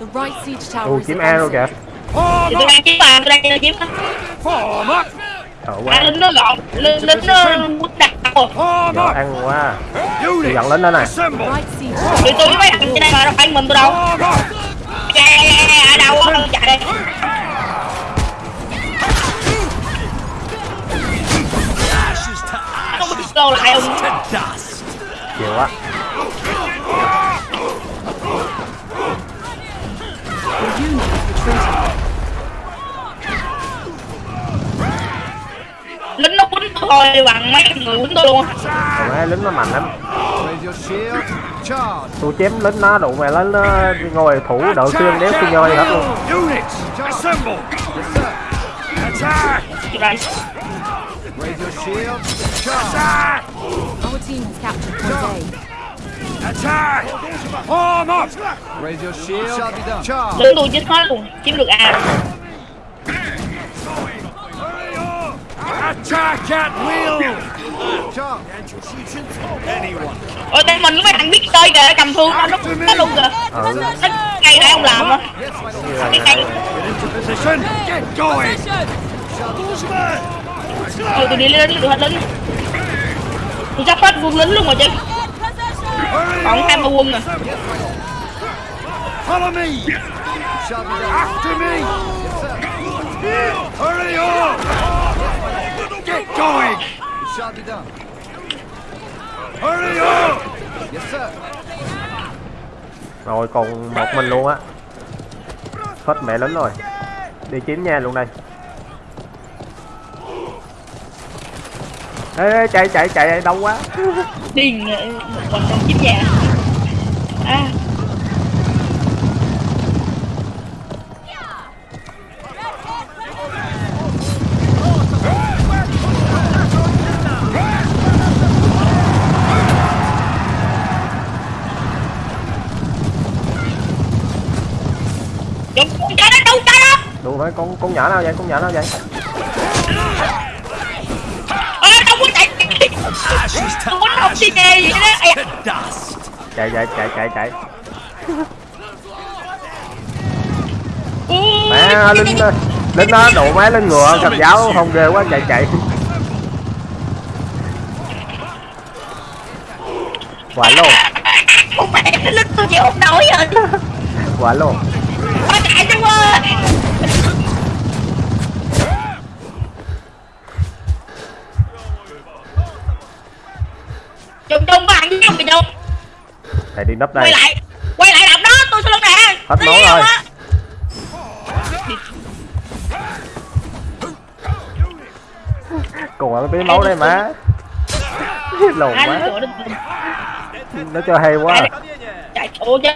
Is kiếm A luôn advancing. kìa? Tôi đang kiếm ma tôi đang kiếm sợ à quá. lính nó gọn lính nó quýt đặt rồi up. ăn quá. Units, dẫn lính đó tower. tụi tôi với mấy thằng trên đây mà đâu phải mình tôi đâu. Ở đâu á? Chạy đây. Không biết slow lại không? Chịu quá unit is retreating. lính nó quýnh tôi thôi bằng mấy người quýnh tôi luôn còn má lính nó mạnh lắm tôi chém lính nó đụng mày lính nó ngồi thủ đỡ xương đéo xương nhoi hết luôn Raise your shield. Charge. Our team has captured point A. Attack. Form up. Raise your shield. Shall be done. Charge. lính tôi chết hết luôn chiếm được A Attack at will. Charge. Anyone. ôi tay mình mấy thằng biết chơi kìa cầm thương nó nó nó luôn kìa ừ nó cây này không làm á cái cây Get going. thôi tôi đi lính tôi hết lính tôi sắp hết quân lính luôn rồi chứ còn hai mươi quân à Follow me. After me. Hurry on. Get going. Shall be done. Hurry up! Yes, sir. rồi còn một mình luôn á hết mẹ lính rồi đi chiếm nha luôn đây ê, chạy chạy chạy đông quá. Điên ờ, một mình đang chiếm nhà à. Đúng, phải con con nhỏ nào vậy? Con nhỏ nào vậy Ê, không có chạy Đi nghề gì đó Ây da. Dust. chạy chạy chạy chạy chạy mẹ linh linh nó đụng má lên ngựa cầm giáo không ghê quá chạy chạy quả luôn Con mẹ lít tôi chịu không nổi rồi quả luôn nấp Quay đây. Lại Quay lại đập đó tôi sẽ luôn nè Hết máu rồi. còn ăn tí máu đây má. Lồn quá. lên nó cho hay quá. Chạy ủa chứ.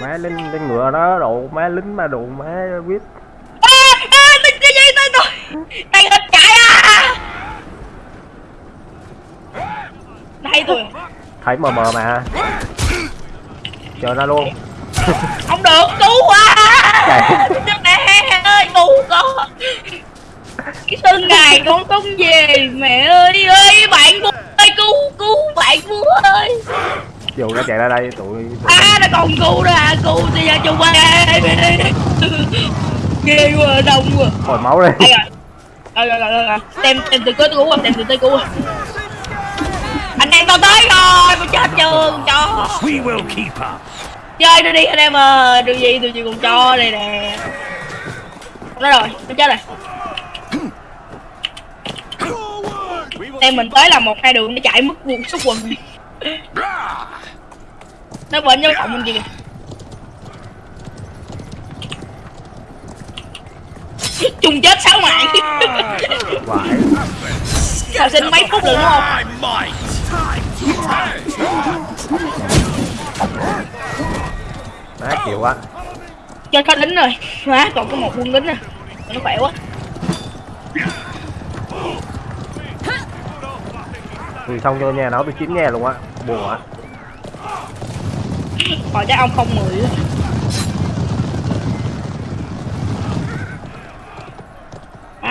Má lính lên ngựa đó độ má lính mà má cái gì tôi tôi Tay hết chạy à Đây tôi thấy mờ mờ mà chờ nó luôn. Không được cứu quá. Chứ nè ơi cứu con Cái xương gài con không về. Mẹ ơi ơi bạn vua ơi cứu cứu bạn vua ơi. Dù nó chạy ra đây tụi, À nó còn cứu ra cứu thì ra chung ba Ghê quá đông quá. Hồi máu đi. Đây rồi Rồi rồi rồi rồi Tem tem từ cuối tôi cứu tem từ tới cứu Anh tao tới rồi Tôi chết trường cho We will keep up. Chơi tôi đi anh em ơi Điều gì tôi chỉ còn cho đây nè. Đó rồi tôi chết rồi. Em mình tới là một hai đường nó chạy mất quần số quần Nó bệnh nhau cộng kia kìa Chung chết sáu mạng vãi Hồi sinh mấy phút rồi đúng không? Má chịu quá. Chết có lính rồi Má còn có một quân lính nè. Nó khỏe quá. Tôi xong vô nhà nó tôi chiếm nhà luôn á. Buồn quá. Còn chắc ông không mười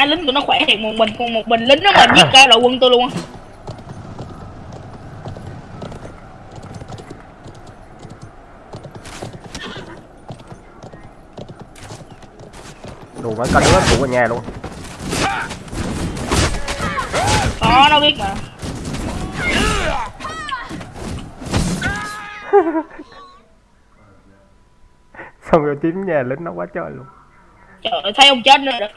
lính của nó khỏe thiệt một mình còn một mình lính nó mà giết cả đội quân tôi luôn á. Đủ mấy con đứa tụ ở nhà luôn. Có nó biết mà. Xong rồi chiếm nhà lính nó quá trời luôn. Trời ơi, thấy ông chết nữa rồi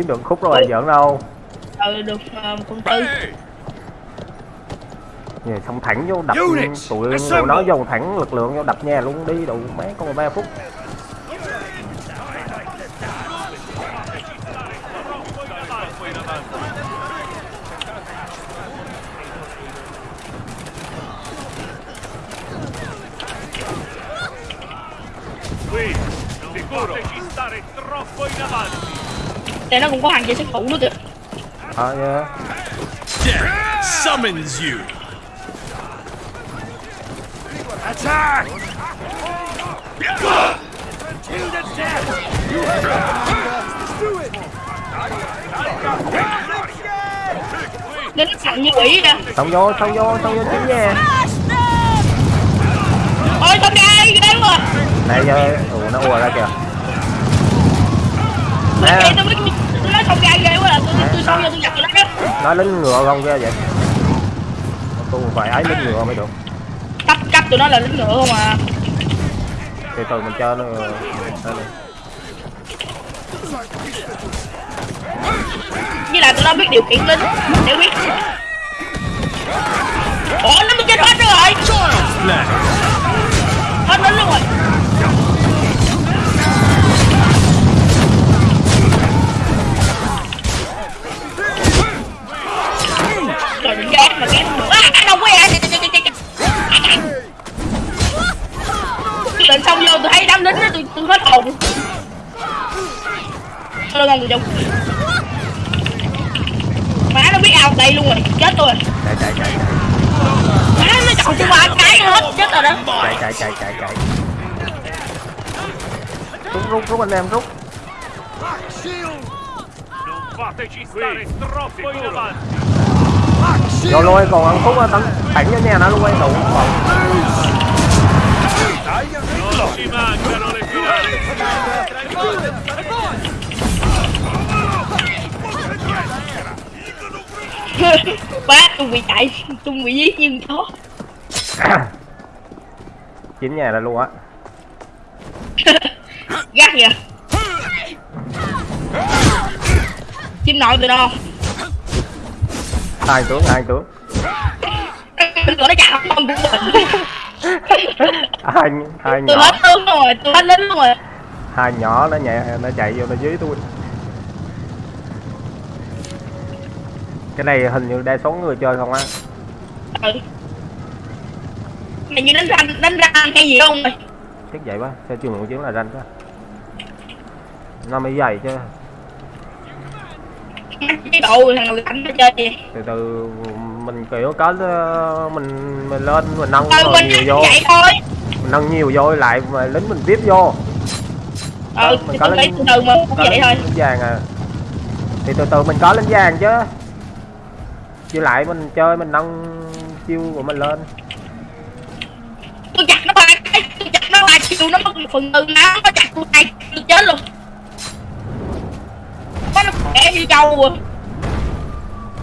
chiếm được khúc rồi giỡn đâu. Ừ được uh, con tư nhà xong thẳng vô đập tụi nó dồn thẳng lực lượng vô đập nhà luôn đi đủ mấy con ba phút Qui, sicuro di stare troppo in avanti. Đây nó cũng có hàng chơi sát thủ nữa kìa ờ yeah. Death summons you. Attack! To the death! Lính nó sẵn như quỷ kìa xong vô xong vô xong vô chiếm nhà Ôi xong ra ghê quá này giờ ủa nó ùa ra kìa nè nói xong ra ghê quá là tôi tôi xong vô tôi giật nó đó nó lính ngựa không kia vậy? Tôi phải ấy lính ngựa mới được. Cấp cấp tụi nó là lính ngựa không à. Từ từ mình chơi nó đây này. Với lại tụi nó biết điều khiển lính. Để biết. Ủa nó mới chết hết rồi. Hết lính luôn rồi Mà ghét À đâu có ai Lệnh xong vô tôi thấy đám lính đó tôi, tôi hết hồn Tôi ngon người chung Má nó biết ao đây luôn rồi, chết tôi rồi chạy chạy chạy Má nó chọn tôi ba cái hết, chết rồi đó chạy chạy chạy chạy chạy rút rút rút anh em rút. Non fateci stare troppo in avanti. Shield. luôn còn ăn phút á tấn thẳng cho nhà nó luôn ấy đủ còn. Má tôi bị chạy, tôi bị giết như chó chín nhà ra luôn á Gắt kìa Chim nội từ đâu hai tướng hai tướng nó chặt con của mình hai hai Tôi nhỏ. hết tướng rồi, tôi hết lính rồi. Hai nhỏ nó nhẹ nó chạy vô nó dưới tôi. Cái này hình như đa số người chơi không á. Ừ. Mày như đánh ranh, đánh ranh hay gì không mày? Chắc vậy quá sao chưa một chiến là ranh quá. Nó mới dày chứ Cái độ thằng nào đánh nó chơi gì? Từ từ mình kiểu có ờ, mình mình lên mình nâng Ừ mình nhiều vô. vậy thôi. Mình nâng nhiều vô lại mà lính mình tiếp vô. Ừ, mình thì có lính- từ từ mà cũng vậy lính thôi. vàng à. Thì từ từ mình có lính vàng chứ. Với lại mình chơi mình nâng chiêu của mình lên. Tôi chặt nó ba cái, tôi chặt nó ba chiều nó mất một phần tư nó nó chặt tôi hai tôi chết luôn nó khỏe như trâu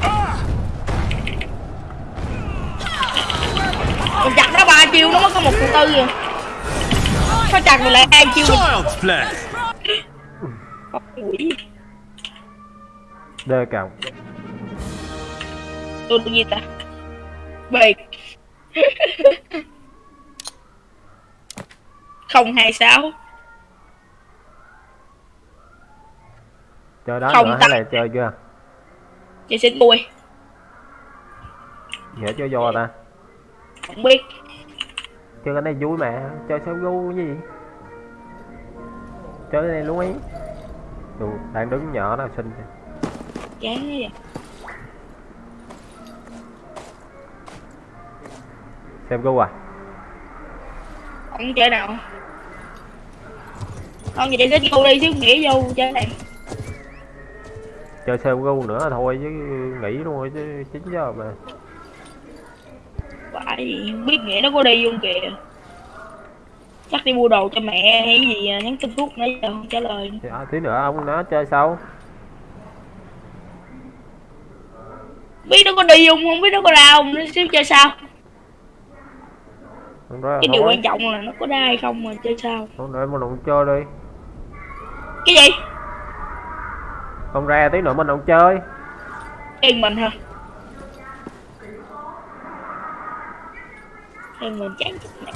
à. Mình chặt nó ba chiêu nó mất có một phần tư rồi Nó chặt mình lại hai chiêu. Mình đơ cào. Tôi gì ta. Biệt không hai sáu chơi đó Không nữa hay là chơi chưa? Chị xin tôi dễ chơi vô ta. Không biết. Chơi cái này vui mà chơi sao gu cái gì? Chơi cái này luôn ý. Đủ, đang đứng nhỏ nào xinh chán quá vậy. Xem gu à? Không chơi nào. Không vậy thích cô đi chứ nghĩ vô chơi này chơi xem gu nữa thôi chứ nghỉ luôn rồi chứ 9 giờ mà. Phải không biết nghĩa nó có đi không kìa. Chắc đi mua đồ cho mẹ hay gì à, nhắn tin phút nãy giờ không trả lời. À, tí nữa ông nó chơi sao biết nó có đi không không biết nó có ra không nó xíu chơi sao không đó cái điều quan trọng là nó có ra hay không mà chơi sao không để mình không chơi đi. Cái gì không ra tí nữa mình không chơi. Yên mình hả? Yên mình chán chết mẹ.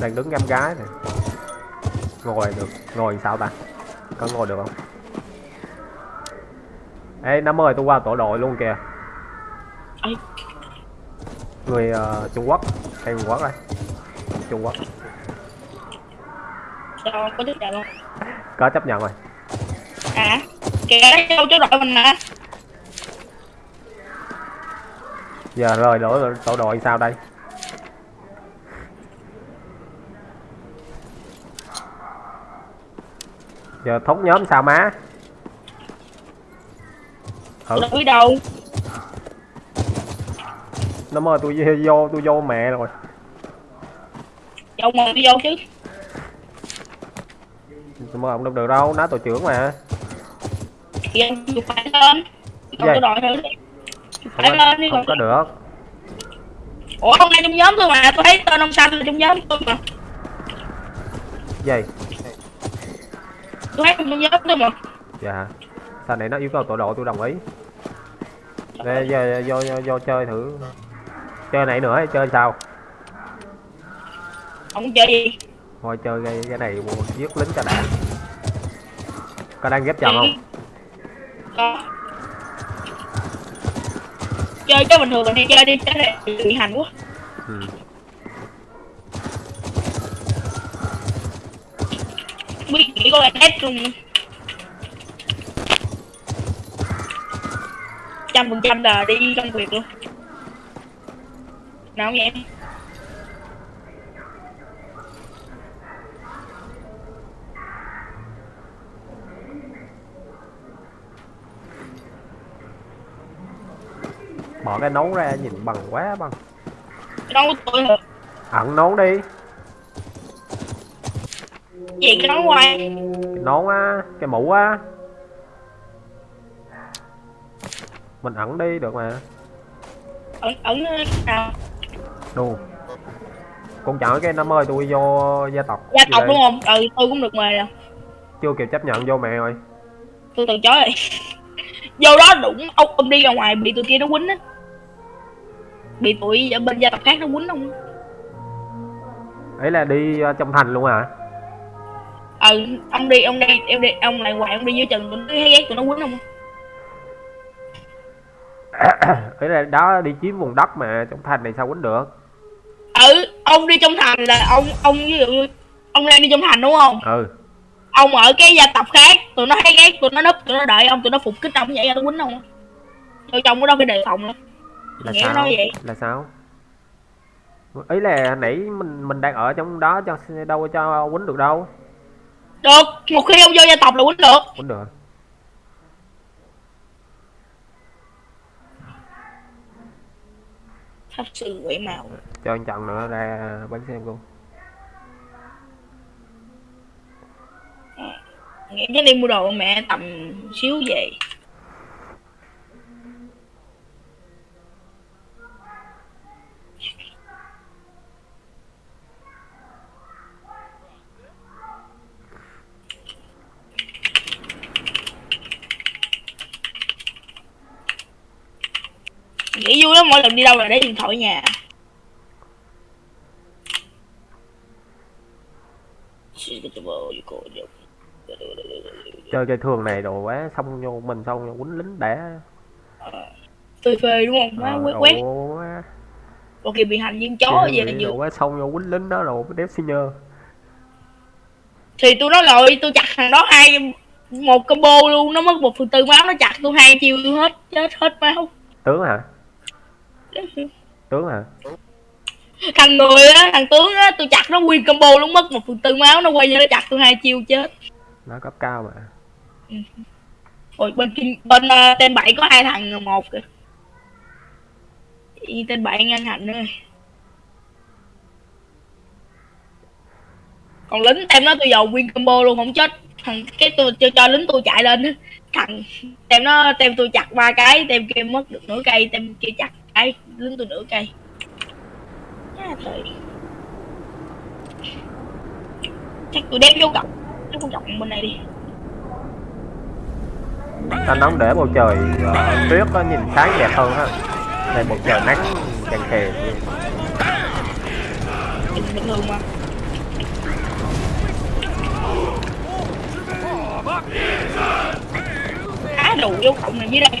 Đang đứng ngắm gái này ngồi được. Ngồi sao ta? Có ngồi được không? Ê nó mời tôi qua tổ đội luôn kìa. Người ờ, trung quốc. Hay trung quốc đây? Trung quốc sao có thích không? có chấp nhận rồi. À, kìa đâu chỗ đội mình nè giờ rời đổi tổ đội sao đây? Giờ thúc nhóm sao má? Tôi biết đâu? Nó mời tôi vô tôi vô mẹ rồi. Dậu mà đi vô chứ mời ông đâu được đâu nó tổ trưởng mà. Chụp phải lên. Còn Vậy? tôi đội thử đi Chụp không phải có, lên đi không có được. Ủa ông đang trong nhóm tôi mà tôi thấy tên ông xanh là trong nhóm tôi mà. Gì? Tôi thấy trong nhóm tôi mà. Dạ. Sao này nó yêu cầu tổ độ tôi đồng ý. Đây, giờ vô, vô, vô chơi thử. Chơi này nữa chơi sao? Ông chơi gì thôi chơi cái, cái này giết lính cho đã có đang ghép chồng không? Có. chơi cái bình thường mình đi chơi đi cái này bị hành quá. Ừ. biết chỉ có hết luôn. Trăm phần trăm là đi công việc luôn. Nào không vậy bỏ cái nón ra nhìn bằng quá bằng có tôi hả? Ẩn nón đi. Gì cái nón quay cái nón á cái mũ á. Mình ẩn đi được mà. Ẩn ẩn nào đù. Con chọn cái nó mời tôi vô gia tộc gia tộc đúng không? Ừ tôi cũng được mời rồi chưa kịp chấp nhận vô mẹ rồi. Tôi từ chối rồi. Vô đó đụng ông ông đi ra ngoài bị tụi kia nó quýnh á bị tụi ở bên gia tộc khác nó quýnh không? Ấy là đi ờ, trong thành luôn hả? Ừ ông đi ông đi em đi ông lại ngoài ông đi dưới chừng tụi nó thấy ghét tụi nó quýnh không? Ấy là đó đi chiếm vùng đất mà trong thành này sao quýnh được? Ừ ông đi trong thành là ông ông ví dụ ông đang đi trong thành đúng không? Ừ. Ông ở cái gia tộc khác tụi nó thấy ghét tụi nó núp tụi nó đợi ông tụi nó phục kích ông vậy ra nó quýnh ông vô trong cái đó phải đề phòng lắm là Nghĩa sao? vậy. là sao? Ấy là nãy mình mình đang ở trong đó cho đâu cho quýnh được đâu. Được một khi ông vô gia tộc là quýnh được. Quýnh được. Pháp sư quỷ màu cho anh chọn nữa ra bắn xem luôn. Nghĩ chắc đi mua đồ mẹ tầm xíu về nghĩ vui lắm mỗi lần đi đâu là để điện thoại nhà. Chơi cái thường này đồ quá xong vô mình xong vô quýnh lính đã. Phê phê đúng không? Ờ, quét. quét quá. Còn kìa bị hành viên chó Chơi vậy là vừa quá xong vô quýnh lính đó rồi đép senior. Thì tôi nói rồi tôi chặt thằng đó hai một combo luôn nó mất một phần tư máu nó chặt tôi hai chiêu hết chết hết máu. Tướng hả tướng hả? Thằng người á thằng tướng á tôi chặt nó nguyên combo luôn mất một phần tư máu nó quay ra nó chặt tôi hai chiêu chết. Nó cấp cao mà. Rồi bên kinh bên uh, tên bảy có hai thằng một kìa. Ý, tên bảy ngăn hạnh nữa còn lính tem nó tôi dầu nguyên combo luôn không chết. Thằng cái tôi cho, cho lính tôi chạy lên thằng tem nó tem tôi chặt ba cái tem kia mất được nửa cây tem kia chặt cái lính tôi nửa cây. À, trời. chắc tôi đem vô cọc nó vô cọc bên này đi. Ta nóng để bầu trời ờ, tuyết nó nhìn sáng đẹp hơn ha. Này bầu trời nắng càng bình bình thường mà. Á đủ vô cộng này dưới đây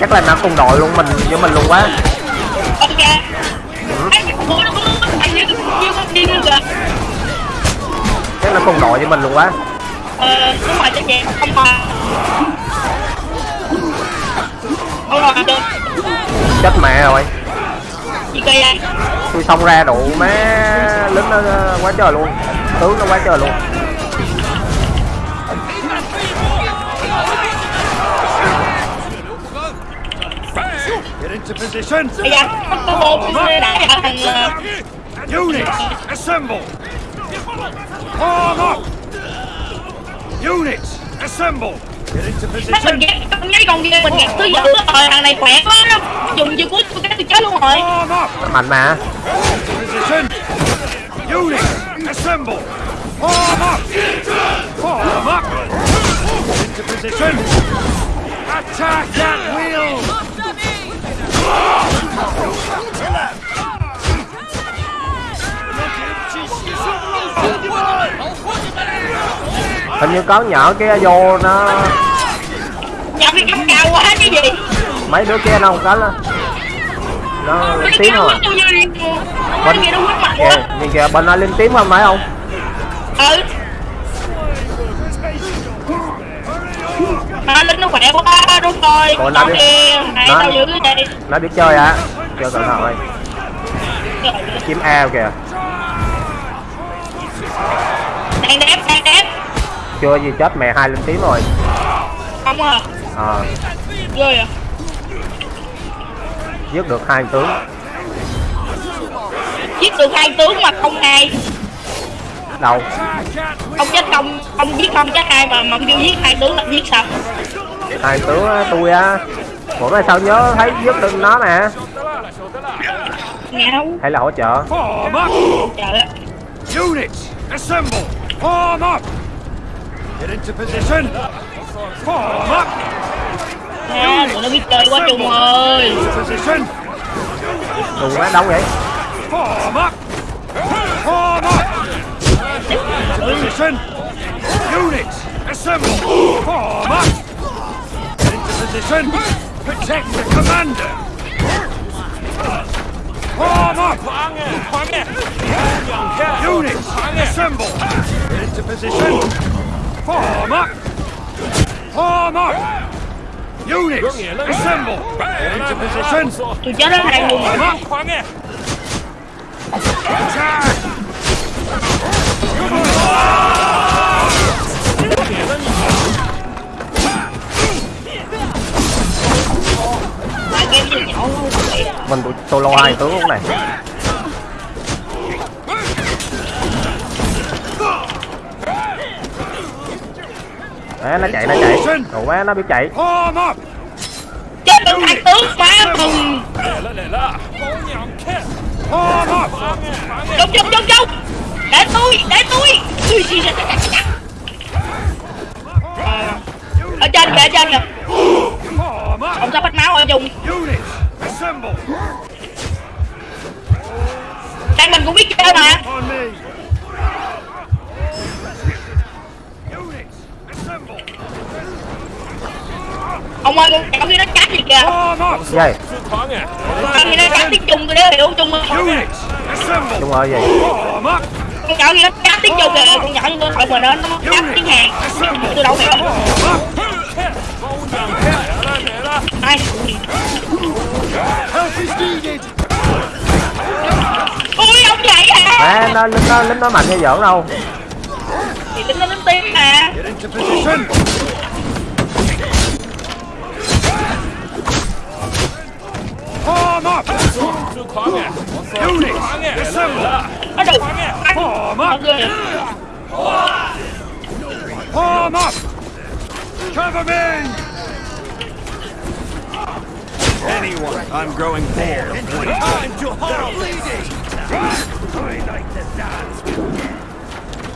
Chắc là nó cùng đội luôn mình với mình luôn quá. Kìa. Chắc là cùng đội với mình luôn quá. Ờ, đúng rồi chắc vậy, không mà. Ôi rồi, chết mẹ rồi. Gì kỳ vậy? tôi xông ra đủ má lính nó nó quá trời luôn. Tướng nó quá trời luôn Bây giờ, có ờ, Units, assemble. Form up. Units, assemble. Get into Mấy mình position. ghét, con nhấy con kia mình ghét thứ dữ rồi, thằng này khỏe quá đó Dùng chiêu cuối tôi cái tôi chết luôn rồi mạnh mà Position. Units, assemble. Form up. Form up. Into position. Attack that wheel. Hình như có nhỏ kia vô nó Nhập cái cấp cao quá cái gì? Mấy đứa kia đâu có lên. Nó lên Cái tiếng không à Cái kia nó nhìn kìa bên nó lên tiếng không phải không Ừ Mà lính nó khỏe quá đúng rồi. Còn nó Con đi- nãy nó- tao giữ cái nó biết chơi á. Chơi cẩn thận ơi kiếm ao kìa. Đang đép, đang đép. Chưa gì chết mẹ hai lên tiếng rồi. Không à. Ờ. Ghê à. Giết được hai tướng. Giết được hai tướng mà không hai đâu Không chết không, không giết không chết hai mà mà kêu giết hai tướng là giết sao hai tướng á, tôi á bữa nay sao nhớ thấy giết được nó nè hay là hỗ trợ Form up. Trời ơi Units, assemble. Form up. Get into position. Form up. Ha, tụi nó biết chơi quá Trung ơi Into position. đùng quá đông vậy Form up. Form up. Position. Units, assemble. Form up. Into position. Protect the commander. Form up. Units, assemble. Into position. Form up. Form up. Units, assemble. Into position. Luôn Form up. Attack. Mình tụi solo hai tướng lúc này. Đấy, nó chạy nó chạy. Đồ quá nó biết chạy. Chết tướng hai tướng quá. Ui, gì vậy? Ở trên kìa, ở trên kìa. Ông sắp hết máu ở chung assemble. Đang mình cũng biết chơi mà. Ông ơi, con cậu kia nó cắt gì kìa dây Con kia nó cắt tiếng Trung tôi đéo hiểu Units, assemble. đúng rồi gì up. Con cậu kia nó cắt tiếng Trung kìa Con nhỏ như tôi hỏi mà nó nó cắt tiếng Hàn Tôi đâu hiểu. Ai. Ui, ông vậy hả Má, nó lính nó lính nó mạnh hay giỡn đâu Thì tính nó lớn tiếng mà. Form up. Units, assemble. Nó đủ Form Nó up. ghê Form up. Cover me. Anyone. I'm growing bored. Time to halt.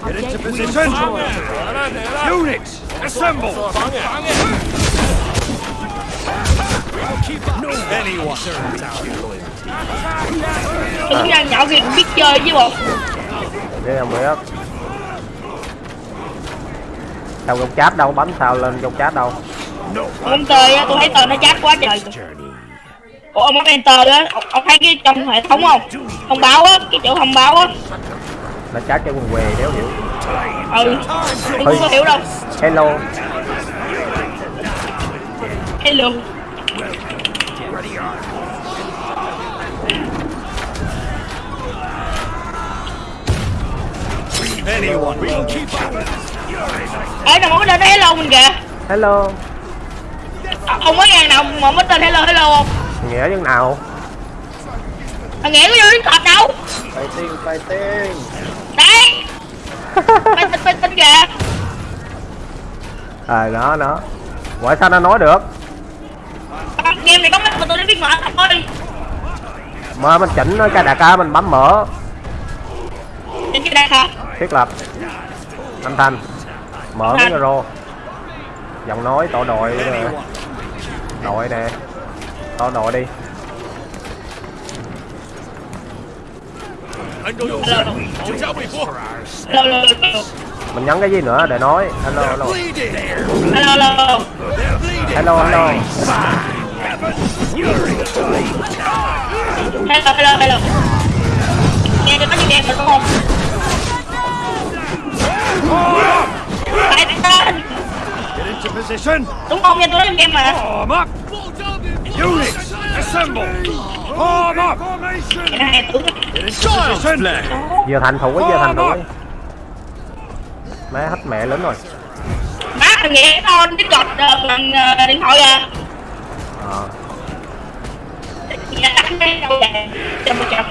Get into position. Units, assemble. Anyone. Tính ra nhỏ kia cũng biết chơi chứ bộ. Để không biết. Sao trong chat đâu bấm sao lên trong chat đâu? Ông tơi á, tôi thấy tờ nó chát quá trời. Ủa ông bấm enter á, ông, ông thấy cái trong hệ thống không? Thông báo á, cái chỗ thông báo á. Nó chat cho quần què đéo hiểu. Ừ, tôi không có hiểu đâu. Hello. Hello Ê, nào có tên hello mình kìa. Hello. Ông có ngàn nào mà mới tên hello hello không? nghĩa như nào? Thằng nghĩa có vô đến cọp đâu Fighting, fighting. Đấy. Mày tin kìa. À đó đó. Ủa sao nó nói được? Con Game này có mấy mà tôi đã biết mở thôi. Mà mình chỉnh nó cái đại ca mình bấm mở thiết lập. Âm thanh. Mở micro giọng nói tổ đội đội nè. Tổ đội đi. Anh mình nhấn cái gì nữa? Để nói. Hello hello. Hello hello. Hello hello. Hello hello hello. Nghe cho có game phải không? Phải tên Get into position. Đúng không? Nghe tôi trong game mà. Units, assemble. Form up. Cái này vừa thành thủ vừa thành thủ má hết mẹ lớn rồi Má thằng nghĩa con cái ờ, bằng ờ, điện thoại à ờ Nhà tắt cái đâu vậy Chầm một chầm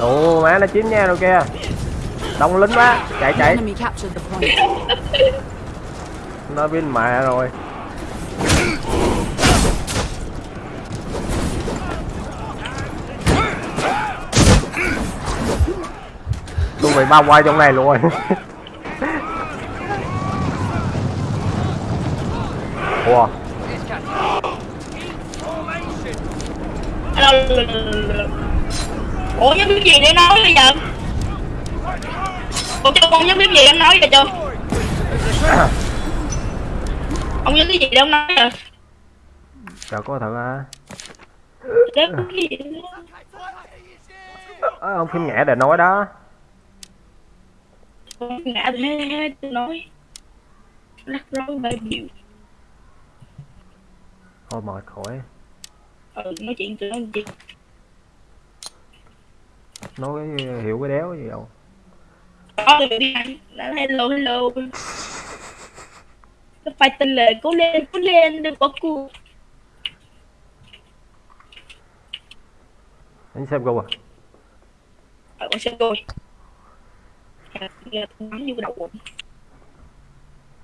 ồ má nó chiếm nha rồi kia đông lính quá. Chạy chạy. Nó bên mẹ rồi. Tôi bị bao quay trong này luôn rồi. Ủa? Hello Ủa nhớ biết gì để nói bây giờ? Ủa cho con nhớ biết gì em nói vậy chưa Ông nhớ cái gì để ông nói rồi chờ có thử à? Để Ờ, ông phim nhẹ để nói đó. Ngã hết tôi nói. Rắc rối bê biểu thôi mệt khỏi. Ừ nói chuyện tôi nói gì nói hiểu cái đéo gì đâu. Hello hello. Phải tin lời cố lên cố lên đừng có cuộc anh xem câu à? Ờ con Nghe tôi bắn vô cái đầu bụng